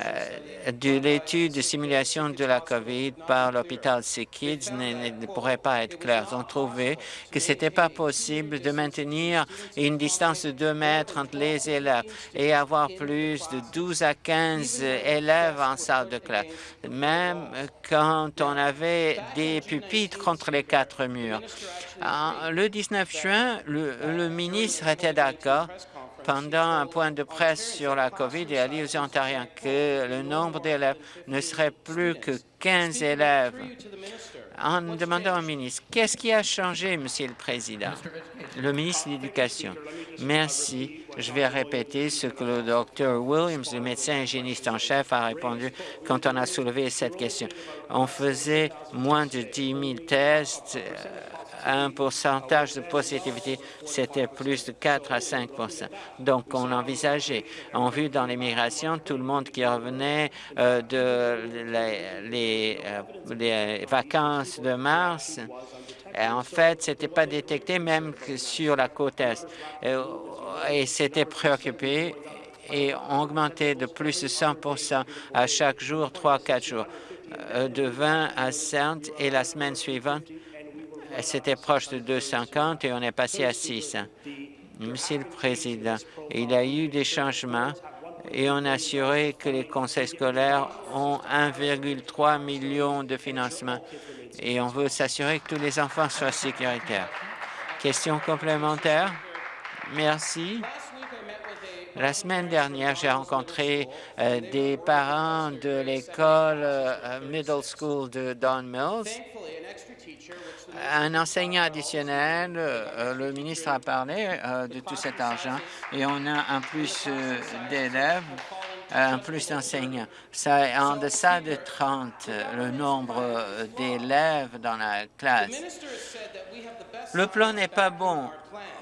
euh, de l'étude de simulation de la COVID par l'hôpital Kids ne, ne pourrait pas être clair. Ils ont trouvé que ce n'était pas possible de maintenir une distance de 2 mètres entre les élèves et avoir plus de 12 à 15 élèves en salle de classe, même quand on avait des pupitres contre les quatre murs. Le 19 juin, le, ministre était d'accord pendant un point de presse sur la COVID et a dit aux Ontariens que le nombre d'élèves ne serait plus que 15 élèves. En demandant au ministre, qu'est-ce qui a changé, Monsieur le Président? Le ministre de l'Éducation. Merci. Je vais répéter ce que le docteur Williams, le médecin hygiéniste en chef, a répondu quand on a soulevé cette question. On faisait moins de 10 000 tests euh, un pourcentage de positivité, c'était plus de 4 à 5% Donc, on envisageait, on vu dans l'immigration, tout le monde qui revenait euh, de les, euh, les, vacances de mars, en fait, ce n'était pas détecté même que sur la côte Est. Euh, et c'était préoccupé et augmenté de plus de 100% à chaque jour, 3-4 jours, de 20 à 100 et la semaine suivante, c'était proche de 250 et on est passé à 6. Monsieur le Président, il y a eu des changements et on a assuré que les conseils scolaires ont 1,3 million de financement et on veut s'assurer que tous les enfants soient sécuritaires. Question complémentaire? Merci. La semaine dernière, j'ai rencontré euh, des parents de l'école euh, Middle School de Don Mills. Un enseignant additionnel, euh, le ministre a parlé de tout cet argent et on a un plus d'élèves un plus d'enseignants. C'est en deçà de 30 le nombre d'élèves dans la classe. Le plan n'est pas bon.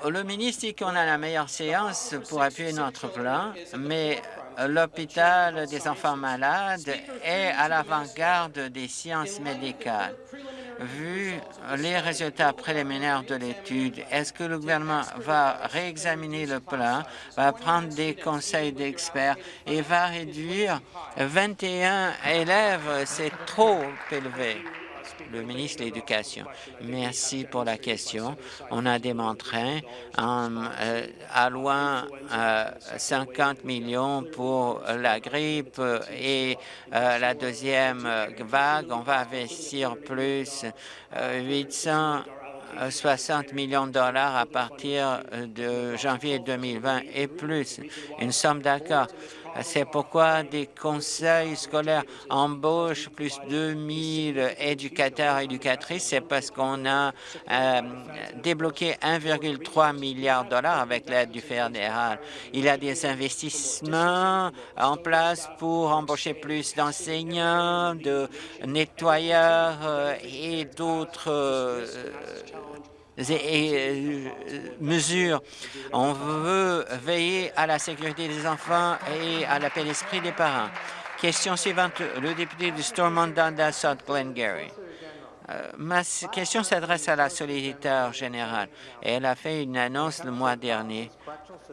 Le ministre dit qu'on a la meilleure séance pour appuyer notre plan, mais l'hôpital des enfants malades est à l'avant-garde des sciences médicales. Vu les résultats préliminaires de l'étude, est-ce que le gouvernement va réexaminer le plan, va prendre des conseils d'experts et va réduire 21 élèves? C'est trop élevé le ministre de l'Éducation. Merci pour la question. On a démontré en euh, allouant 50 euh, millions pour la grippe et euh, la deuxième vague. On va investir plus 800 60 millions de dollars à partir de janvier 2020 et plus. Une somme d'accord. C'est pourquoi des conseils scolaires embauchent plus de 2000 éducateurs et éducatrices. C'est parce qu'on a euh, débloqué 1,3 milliard de dollars avec l'aide du fédéral. Il y a des investissements en place pour embaucher plus d'enseignants, de nettoyeurs euh, et d'autres euh, mesures. On veut veiller à la sécurité des enfants et à la paix d'esprit des parents. Question suivante, le député du Stormont-Dundas, South Glengarry. Euh, ma question s'adresse à la solliciteur générale. Elle a fait une annonce le mois dernier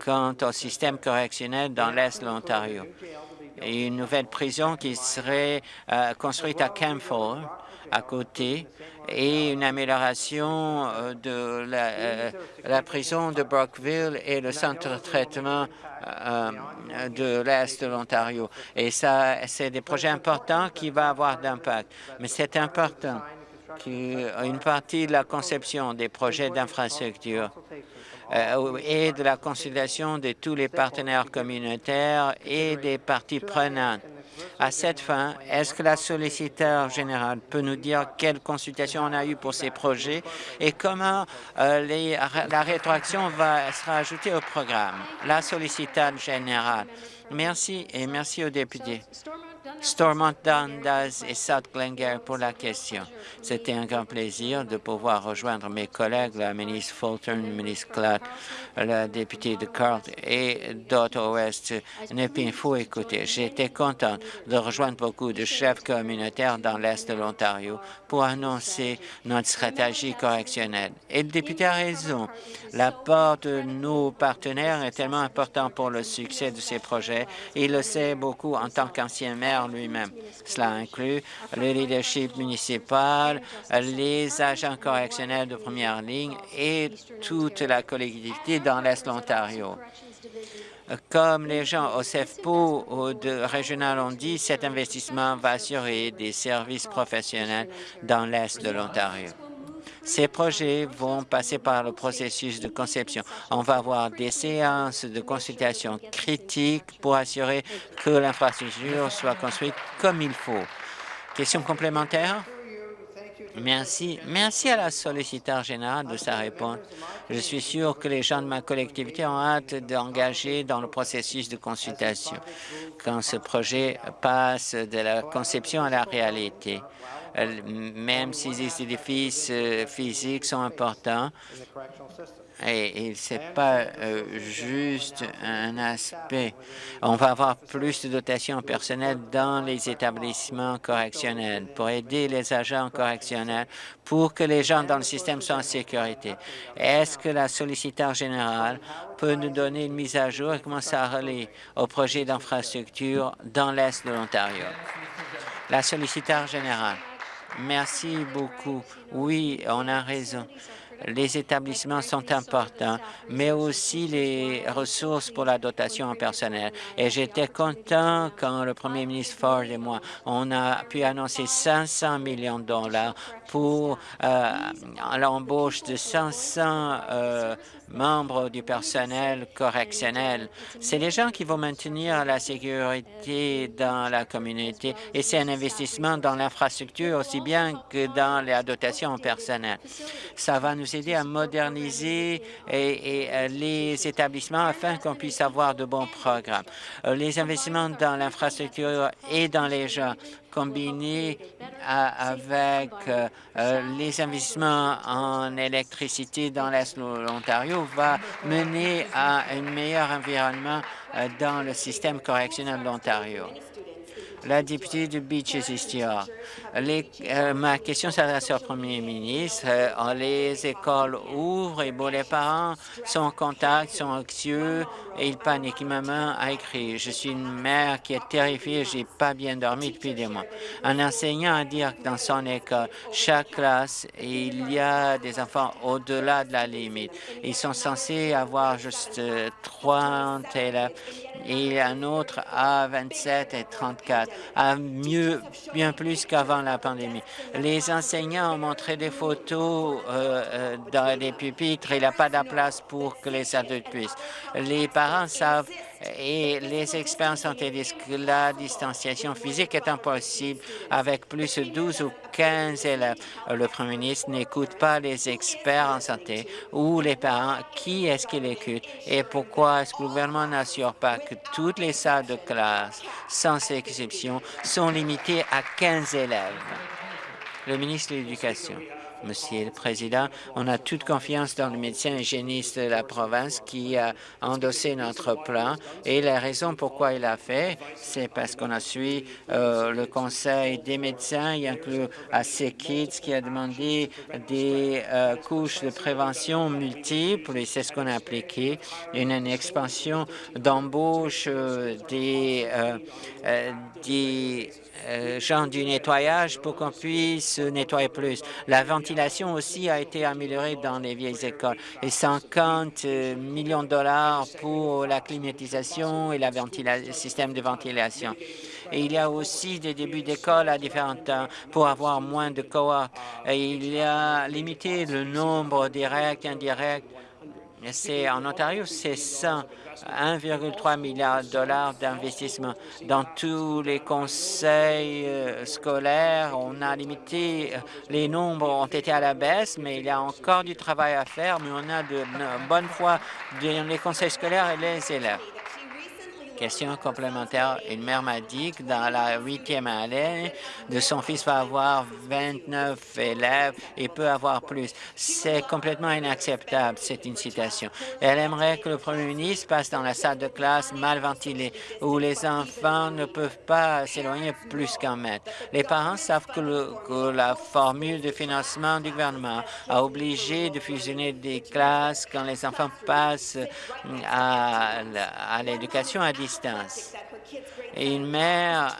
quant au système correctionnel dans l'Est de l'Ontario. Une nouvelle prison qui serait euh, construite à Campbell, à côté, et une amélioration euh, de euh, la, prison de Brockville et le centre de traitement euh, de l'Est de l'Ontario. Et ça, c'est des projets importants qui vont avoir d'impact. Mais c'est important qu'une partie de la conception des projets d'infrastructure et de la consultation de tous les partenaires communautaires et des parties prenantes à cette fin, est-ce que la solliciteur générale peut nous dire quelles consultations on a eues pour ces projets et comment euh, la rétroaction va, sera ajoutée au programme? La solliciteur générale. Merci et merci aux députés. Stormont Dundas et South Glengarry pour la question. C'était un grand plaisir de pouvoir rejoindre mes collègues, la ministre Fulton, le ministre Clark, la députée de Carleton et d'autres Ouest. Il faut écouter. J'étais content de rejoindre beaucoup de chefs communautaires dans l'Est de l'Ontario pour annoncer notre stratégie correctionnelle. Et le député a raison. L'apport de nos partenaires est tellement important pour le succès de ces projets. Il le sait beaucoup en tant qu'ancien maire lui-même. Cela inclut le leadership municipal, les agents correctionnels de première ligne et toute la collectivité dans l'Est de l'Ontario. Comme les gens au CEFPO ou de régional ont dit, cet investissement va assurer des services professionnels dans l'Est de l'Ontario. Ces projets vont passer par le processus de conception. On va avoir des séances de consultation critiques pour assurer que l'infrastructure soit construite comme il faut. Question complémentaire? Merci. Merci à la solliciteur générale de sa réponse. Je suis sûr que les gens de ma collectivité ont hâte d'engager dans le processus de consultation quand ce projet passe de la conception à la réalité. Même si les édifices euh, physiques sont importants, et, ce n'est pas euh, juste un aspect. On va avoir plus de dotation personnelle dans les établissements correctionnels pour aider les agents correctionnels pour que les gens dans le système soient en sécurité. Est-ce que la solliciteur générale peut nous donner une mise à jour et commencer à relayer au projet d'infrastructure dans l'Est de l'Ontario? La solliciteur générale. Merci beaucoup. Oui, on a raison. les établissements sont importants, mais aussi les ressources pour la dotation en personnel. Et j'étais content quand le premier ministre Ford et moi, on a pu annoncer 500 millions de dollars pour euh, l'embauche de 500 euh, membres du personnel correctionnel. C'est les gens qui vont maintenir la sécurité dans la communauté et c'est un investissement dans l'infrastructure aussi bien que dans la dotation en personnel. Ça va nous aider à moderniser et, euh, les établissements afin qu'on puisse avoir de bons programmes. Les investissements dans l'infrastructure et dans les gens combiné avec euh, euh, les investissements en électricité dans l'Est de l'Ontario va mener à un meilleur environnement euh, dans le système correctionnel de l'Ontario la députée de Beaches East euh, ma question s'adresse au premier ministre. Euh, les écoles ouvrent et bon, les parents sont en contact, sont anxieux et ils paniquent. Maman a écrit, je suis une mère qui est terrifiée, j'ai pas bien dormi depuis des mois. Un enseignant a dit que dans son école, chaque classe, il y a des enfants au-delà de la limite. Ils sont censés avoir juste 30 euh, élèves et un autre à 27 et 34, à mieux, bien plus qu'avant la pandémie. Les enseignants ont montré des photos euh, euh, dans les pupitres. Il n'y a pas de place pour que les adultes puissent. Les parents savent et les experts ont dit que la distanciation physique est impossible avec plus de 12 ou 15 élèves. Le premier ministre n'écoute pas les experts en santé ou les parents. Qui est-ce qui l'écoute et pourquoi est-ce que le gouvernement n'assure pas que toutes les salles de classe, sans exception, sont limitées à 15 élèves? Le ministre de l'Éducation. Monsieur le Président. On a toute confiance dans le médecin hygiéniste de la province qui a endossé notre plan. Et la raison pourquoi il a fait, c'est parce qu'on a suivi euh, le conseil des médecins, il inclut AC Kids qui a demandé des euh, couches de prévention multiples, et c'est ce qu'on a appliqué, une, expansion d'embauche euh, des, gens du nettoyage pour qu'on puisse nettoyer plus. La ventilation aussi a été améliorée dans les vieilles écoles et 50 euh, millions de dollars pour la climatisation et le système de ventilation. Et il y a aussi des débuts d'école à différents temps pour avoir moins de cohortes. Il y a limité le nombre directs et indirects. En Ontario, c'est 100 1,3 milliard de dollars d'investissement. Dans tous les conseils euh, scolaires, on a limité, euh, les nombres ont été à la baisse, mais il y a encore du travail à faire, mais on a de bonne foi dans les conseils scolaires et les élèves. Question complémentaire. Une mère m'a dit que dans la huitième année de son fils va avoir 29 élèves et peut avoir plus. C'est complètement inacceptable, c'est une citation. Elle aimerait que le premier ministre passe dans la salle de classe mal ventilée où les enfants ne peuvent pas s'éloigner plus qu'un mètre. Les parents savent que, la formule de financement du gouvernement a obligé de fusionner des classes quand les enfants passent à, à l'éducation à distance et une mère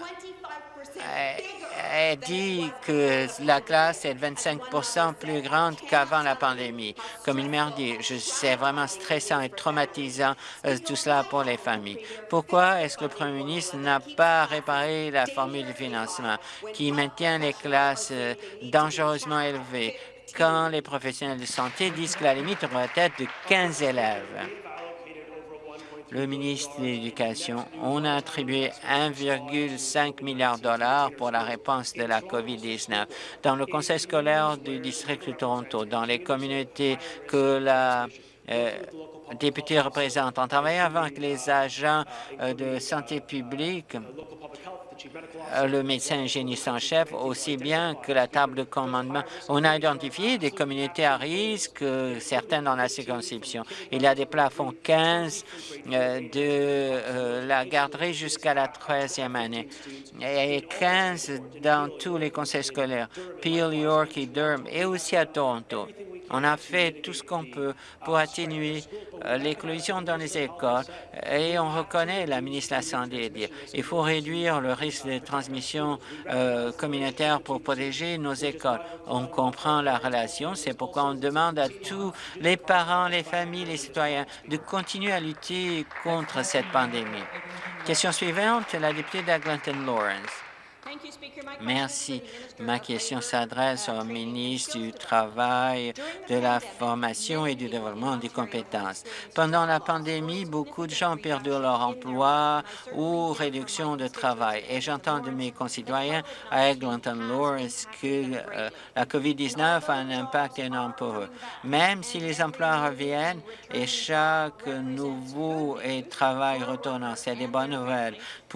a dit que la classe est 25% plus grande qu'avant la pandémie. Comme une mère dit, c'est vraiment stressant et traumatisant euh, tout cela pour les familles. Pourquoi est-ce que le premier ministre n'a pas réparé la formule de financement qui maintient les classes euh, dangereusement élevées quand les professionnels de santé disent que la limite devrait être de 15 élèves? Le ministre de l'Éducation, on a attribué 1,5 milliard de dollars pour la réponse de la COVID-19. Dans le conseil scolaire du district de Toronto, dans les communautés que la euh, députée représente, on travaille avec les agents euh, de santé publique le médecin hygiéniste en chef, aussi bien que la table de commandement. On a identifié des communautés à risque, euh, certaines dans la circonscription. Il y a des plafonds 15 euh, de la garderie jusqu'à la 13e année et 15 dans tous les conseils scolaires, Peel, York et Durham, et aussi à Toronto. On a fait tout ce qu'on peut pour atténuer euh, l'éclosion dans les écoles et on reconnaît, la ministre de la Santé dire, il faut réduire le risque de transmission euh, communautaire pour protéger nos écoles. On comprend la relation, c'est pourquoi on demande à tous les parents, les familles, les citoyens de continuer à lutter contre cette pandémie. Question suivante, la députée d'Eglinton Lawrence. Merci. Ma question s'adresse au ministre du Travail, de la Formation et du Développement des compétences. Pendant la pandémie, beaucoup de gens ont perdu leur emploi ou réduction de travail. Et j'entends de mes concitoyens à Eglinton Lawrence que euh, la COVID-19 a un impact énorme pour eux. Même si les emplois reviennent et chaque nouveau travail retournant, c'est des bonnes nouvelles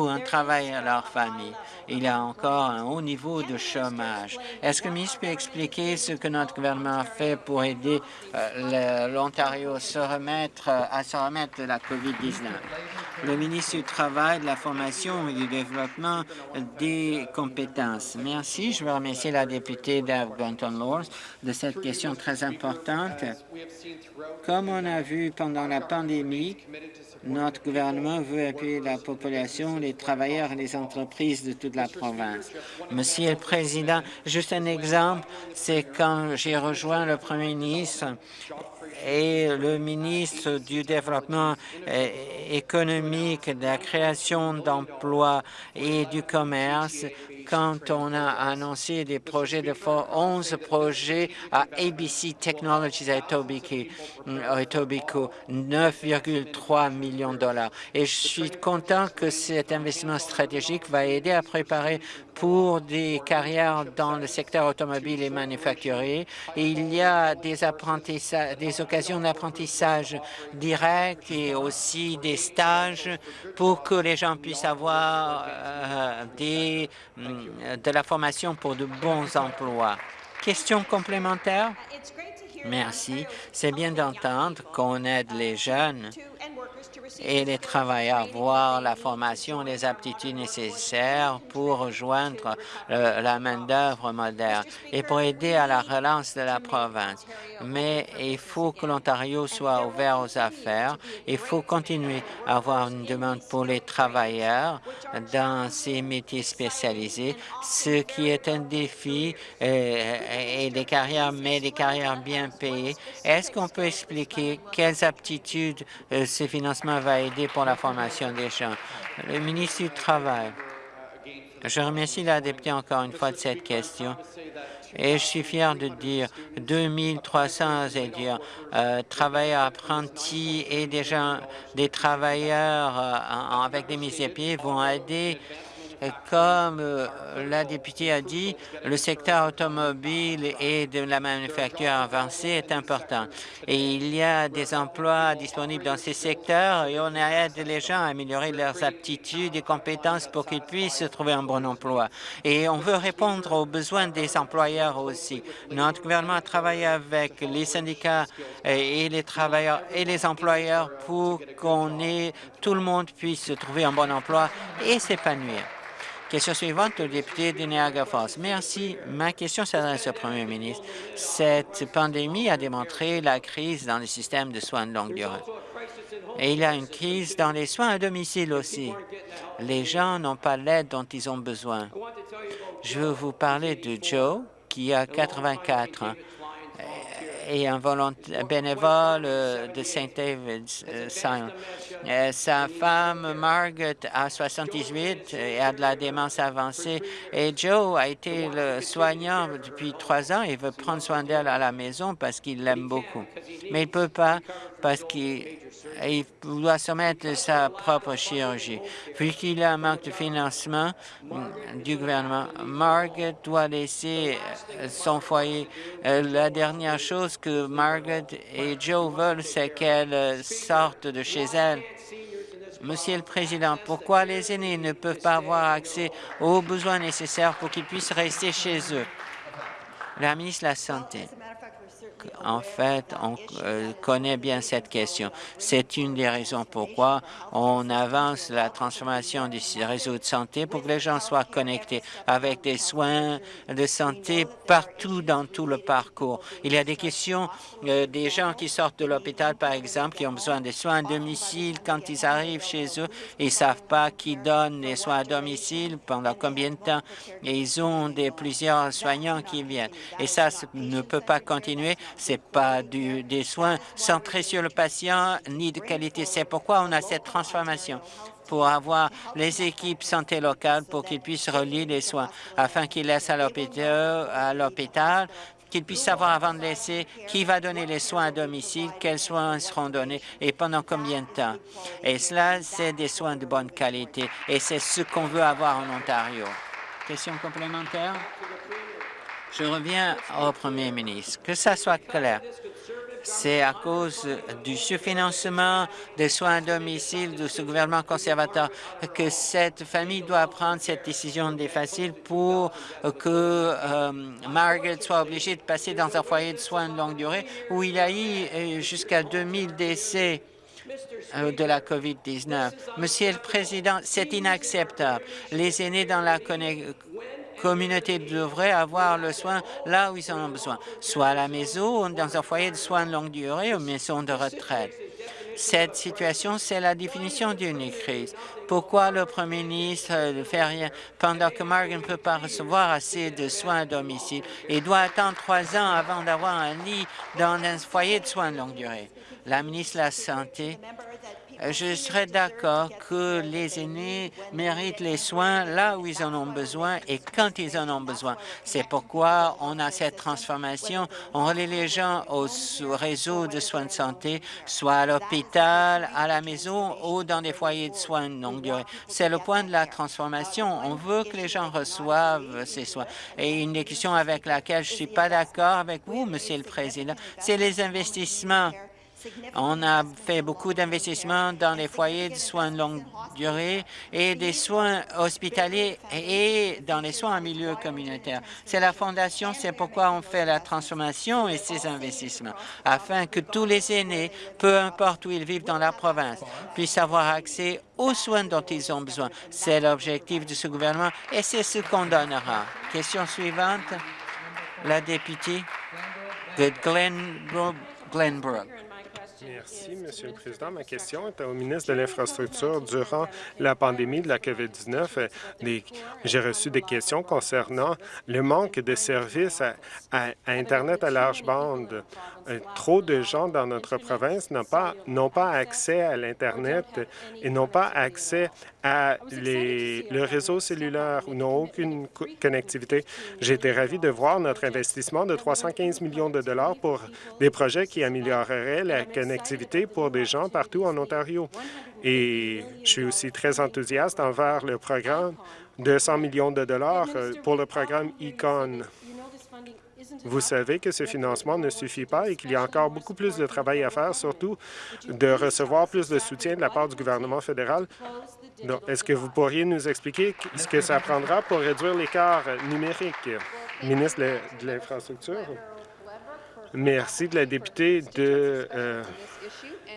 un travail à leur famille. Il y a encore un haut niveau de chômage. Est-ce que le ministre peut expliquer ce que notre gouvernement a fait pour aider euh, l'Ontario à se remettre de la COVID-19? Le ministre du Travail, de la Formation et du Développement des compétences. Merci. Je veux remercier la députée d'Algonton Lawrence de cette question très importante. Comme on a vu pendant la pandémie, notre gouvernement veut appuyer la population, les travailleurs et les entreprises de toute la province. Monsieur le Président, juste un exemple, c'est quand j'ai rejoint le Premier ministre et le ministre du Développement économique, de la création d'emplois et du commerce quand on a annoncé des projets de 11 projets à ABC Technologies à Etobicoke, 9,3 millions de dollars. Et je suis content que cet investissement stratégique va aider à préparer pour des carrières dans le secteur automobile et manufacturier. Et il y a des, des occasions d'apprentissage direct et aussi des stages pour que les gens puissent avoir euh, mm, de la formation pour de bons emplois. Question complémentaire? Merci. C'est bien d'entendre qu'on aide les jeunes et les travailleurs voir la formation les aptitudes nécessaires pour rejoindre euh, la main-d'œuvre moderne et pour aider à la relance de la province. Mais il faut que l'Ontario soit ouvert aux affaires. Il faut continuer à avoir une demande pour les travailleurs dans ces métiers spécialisés, ce qui est un défi euh, et des carrières, mais des carrières bien payées. Est-ce qu'on peut expliquer quelles aptitudes euh, ce financement va aider pour la formation des gens. Le ministre du Travail. Je remercie la députée encore une fois de cette question. Et je suis fier de dire 2300 euh, travailleurs apprentis et des des travailleurs euh, avec des mises à pied vont aider comme euh, la députée a dit, le secteur automobile et de la manufacture avancée est important. Et il y a des emplois disponibles dans ces secteurs et on aide les gens à améliorer leurs aptitudes et compétences pour qu'ils puissent trouver un bon emploi. Et on veut répondre aux besoins des employeurs aussi. Notre gouvernement a travaillé avec les syndicats et les travailleurs et les employeurs pour qu'on ait tout le monde puisse trouver un bon emploi et s'épanouir. Question suivante, le député de Niagara Falls. Merci. Ma question s'adresse au premier ministre. Cette pandémie a démontré la crise dans le système de soins de longue durée. Et il y a une crise dans les soins à domicile aussi. Les gens n'ont pas l'aide dont ils ont besoin. Je veux vous parler de Joe, qui a 84 ans et un bénévole euh, de St. David's. Euh, euh, sa femme, Margaret, a 78 et a de la démence avancée. Et Joe a été le soignant depuis trois ans. Il veut prendre soin d'elle à la maison parce qu'il l'aime beaucoup. Mais il ne peut pas parce qu'il il doit soumettre sa propre chirurgie. Puisqu'il a un manque de financement du gouvernement, Margaret doit laisser son foyer. Euh, la dernière chose que Margaret et Joe veulent, c'est qu'elle sorte de chez elle. Monsieur le Président, pourquoi les aînés ne peuvent pas avoir accès aux besoins nécessaires pour qu'ils puissent rester chez eux? La ministre de la Santé. En fait, on euh, connaît bien cette question. C'est une des raisons pourquoi on avance la transformation du réseau de santé pour que les gens soient connectés avec des soins de santé partout dans tout le parcours. Il y a des questions euh, des gens qui sortent de l'hôpital, par exemple, qui ont besoin de soins à domicile. Quand ils arrivent chez eux, ils ne savent pas qui donne les soins à domicile, pendant combien de temps, et ils ont des, plusieurs soignants qui viennent. Et ça ne peut pas continuer. Ce n'est pas des soins centrés sur le patient, ni de qualité. C'est pourquoi on a cette transformation pour avoir les équipes santé locales pour qu'ils puissent relier les soins, afin qu'ils laissent à l'hôpital qu'ils puissent savoir avant de laisser qui va donner les soins à domicile, quels soins seront donnés et pendant combien de temps. Et cela, c'est des soins de bonne qualité et c'est ce qu'on veut avoir en Ontario. Question complémentaire? Je reviens au premier ministre. Que ça soit clair, c'est à cause du sous-financement des soins à domicile de ce gouvernement conservateur que cette famille doit prendre cette décision difficile pour que euh, Margaret soit obligée de passer dans un foyer de soins de longue durée où il y a eu euh, jusqu'à 2000 décès euh, de la COVID-19. Monsieur le Président, c'est inacceptable. Les aînés dans la communauté devrait avoir le soin là où ils en ont besoin, soit à la maison, dans un foyer de soins de longue durée ou maison de retraite. Cette situation, c'est la définition d'une crise. Pourquoi le premier ministre ne fait rien pendant que Margaret ne peut pas recevoir assez de soins à domicile? Et doit attendre trois ans avant d'avoir un lit dans un foyer de soins de longue durée? La ministre de la Santé je serais d'accord que les aînés méritent les soins là où ils en ont besoin et quand ils en ont besoin. C'est pourquoi on a cette transformation. On relie les gens au réseau de soins de santé, soit à l'hôpital, à la maison ou dans des foyers de soins de longue durée. C'est le point de la transformation. On veut que les gens reçoivent ces soins. Et une des questions avec laquelle je ne suis pas d'accord avec vous, Monsieur le Président, c'est les investissements on a fait beaucoup d'investissements dans les foyers de soins de longue durée et des soins hospitaliers et dans les soins en milieu communautaire. C'est la Fondation, c'est pourquoi on fait la transformation et ces investissements, afin que tous les aînés, peu importe où ils vivent dans la province, puissent avoir accès aux soins dont ils ont besoin. C'est l'objectif de ce gouvernement et c'est ce qu'on donnera. Question suivante, la députée de Glenbrook. Merci, Monsieur le Président. Ma question est au ministre de l'Infrastructure. Durant la pandémie de la COVID-19, j'ai reçu des questions concernant le manque de services à, Internet à large bande. Euh, trop de gens dans notre province n'ont pas, pas accès à l'Internet et n'ont pas accès à les, le réseau cellulaire ou n'ont aucune connectivité. J'ai été ravi de voir notre investissement de 315 millions de dollars pour des projets qui amélioreraient la connectivité pour des gens partout en Ontario. Et je suis aussi très enthousiaste envers le programme de 100 millions de dollars euh, pour le programme Econ. Vous savez que ce financement ne suffit pas et qu'il y a encore beaucoup plus de travail à faire, surtout de recevoir plus de soutien de la part du gouvernement fédéral. Est-ce que vous pourriez nous expliquer ce que ça prendra pour réduire l'écart numérique? Ministre de l'Infrastructure. Merci de la députée de euh,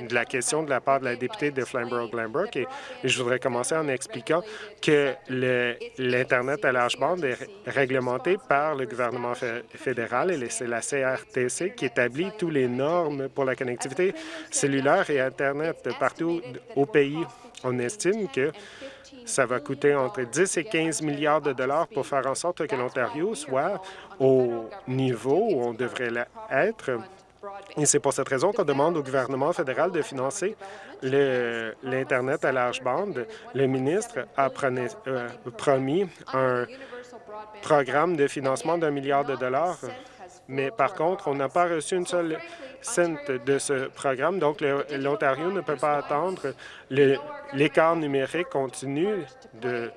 de la question de la part de la députée de Flamborough-Glanbrook et, je voudrais commencer en expliquant que l'Internet à large bande est réglementé par le gouvernement fédéral et c'est la CRTC qui établit toutes les normes pour la connectivité cellulaire et Internet partout au pays. On estime que ça va coûter entre 10 et 15 milliards de dollars pour faire en sorte que l'Ontario soit au niveau où on devrait être et c'est pour cette raison qu'on demande au gouvernement fédéral de financer l'Internet à large bande. Le ministre a euh, promis un programme de financement d'un milliard de dollars, mais par contre, on n'a pas reçu une seule cent de ce programme, donc l'Ontario ne peut pas attendre. L'écart numérique continue de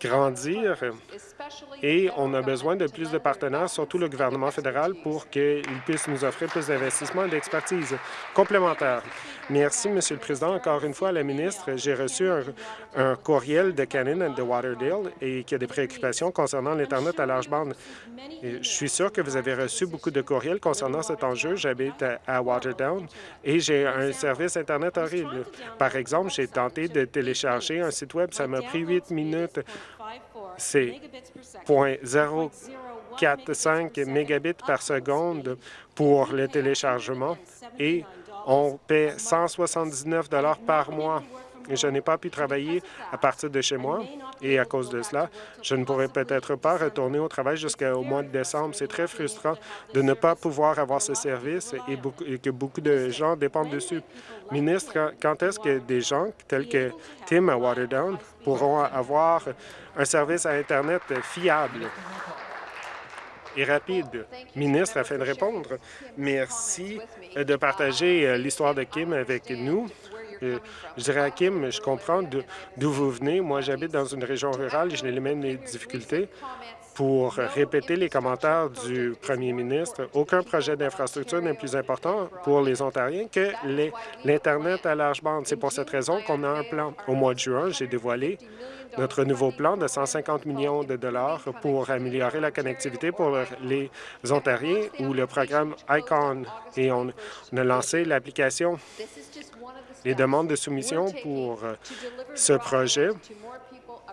grandir et on a besoin de plus de partenaires, surtout le gouvernement fédéral, pour qu'il puisse nous offrir plus d'investissements et d'expertise complémentaire. Merci, Monsieur le Président. Encore une fois, la ministre, j'ai reçu un, courriel de Cannon de Waterdale et qui a des préoccupations concernant l'Internet à large bande. je suis sûr que vous avez reçu beaucoup de courriels concernant cet enjeu. J'habite à, à Waterdown et j'ai un service Internet horrible. Par exemple, j'ai tenté de télécharger un site Web. Ça m'a pris huit minutes c'est 0.045 mégabits par seconde pour le téléchargement et on paie 179 par mois. Je n'ai pas pu travailler à partir de chez moi et à cause de cela, je ne pourrai peut-être pas retourner au travail jusqu'au mois de décembre. C'est très frustrant de ne pas pouvoir avoir ce service et, et que beaucoup de gens dépendent dessus. Ministre, quand est-ce que des gens tels que Tim à Waterdown pourront avoir un service à Internet fiable et rapide? Ministre, afin de répondre, merci de partager euh, l'histoire de Kim avec nous. Euh, je dirais à Kim, je comprends d'où vous venez. Moi, j'habite dans une région rurale et je n'ai les mêmes difficultés pour répéter les commentaires du premier ministre. Aucun projet d'infrastructure n'est plus important pour les Ontariens que l'Internet à large bande. C'est pour cette raison qu'on a un plan. Au mois de juin, j'ai dévoilé notre nouveau plan de 150 millions de dollars pour améliorer la connectivité pour les Ontariens ou le programme ICON. Et on, a lancé l'application, les demandes de soumission pour ce projet.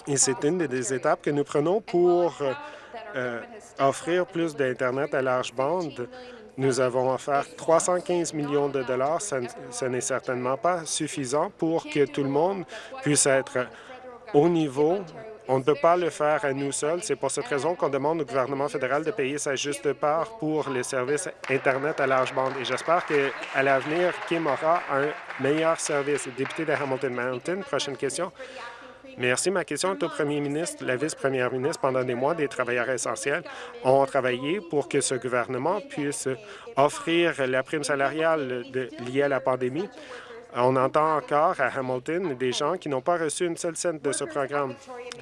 Et c'est une des étapes que nous prenons pour euh, offrir plus d'Internet à large bande. Nous avons offert 315 millions de dollars. Ce n'est certainement pas suffisant pour que tout le monde puisse être au niveau. On ne peut pas le faire à nous seuls. C'est pour cette raison qu'on demande au gouvernement fédéral de payer sa juste part pour les services Internet à large bande. Et j'espère qu'à l'avenir, Kim aura un meilleur service. Député de Hamilton Mountain, prochaine question. Merci. Ma question est au premier ministre. La vice-première ministre, pendant des mois, des travailleurs essentiels ont travaillé pour que ce gouvernement puisse offrir la prime salariale liée à la pandémie. On entend encore à Hamilton des gens qui n'ont pas reçu une seule cent de ce programme.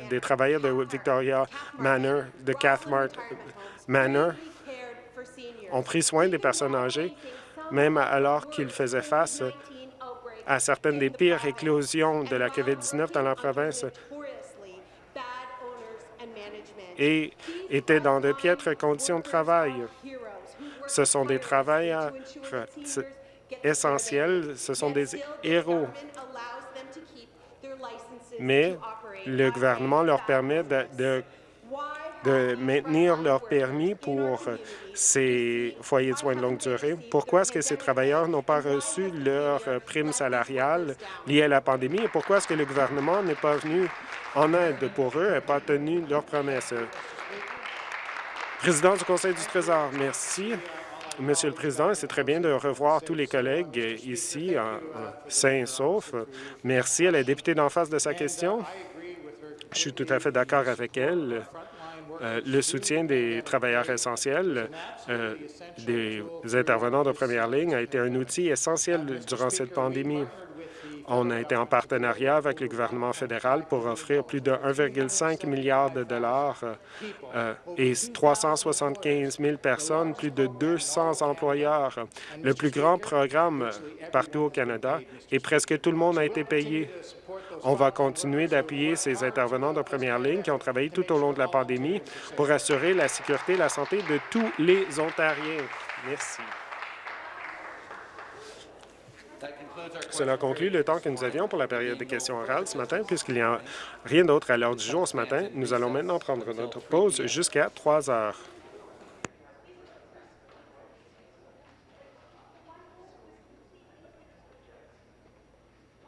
Des travailleurs de Victoria Manor, de Cathmart Manor, ont pris soin des personnes âgées, même alors qu'ils faisaient face à certaines des pires éclosions de la COVID-19 dans la province et étaient dans de piètres conditions de travail. Ce sont des travailleurs essentiels, ce sont des héros. Mais le gouvernement leur permet de de maintenir leur permis pour ces foyers de soins de longue durée. Pourquoi est-ce que ces travailleurs n'ont pas reçu leur prime salariale liée à la pandémie et pourquoi est-ce que le gouvernement n'est pas venu en aide pour eux et n'a pas tenu leurs promesses? Président du Conseil du Trésor, merci. Monsieur le Président, c'est très bien de revoir tous les collègues ici, en, sain sauf. Merci à la députée d'en face de sa question. Je suis tout à fait d'accord avec elle. Euh, le soutien des travailleurs essentiels, euh, des intervenants de première ligne, a été un outil essentiel durant cette pandémie. On a été en partenariat avec le gouvernement fédéral pour offrir plus de 1,5 milliard de dollars euh, et 375 000 personnes, plus de 200 employeurs, le plus grand programme partout au Canada, et presque tout le monde a été payé. On va continuer d'appuyer ces intervenants de première ligne qui ont travaillé tout au long de la pandémie pour assurer la sécurité et la santé de tous les Ontariens. Merci. Cela conclut le temps que nous avions pour la période de questions orales ce matin. Puisqu'il n'y a rien d'autre à l'heure du jour ce matin, nous allons maintenant prendre notre pause jusqu'à 3 heures.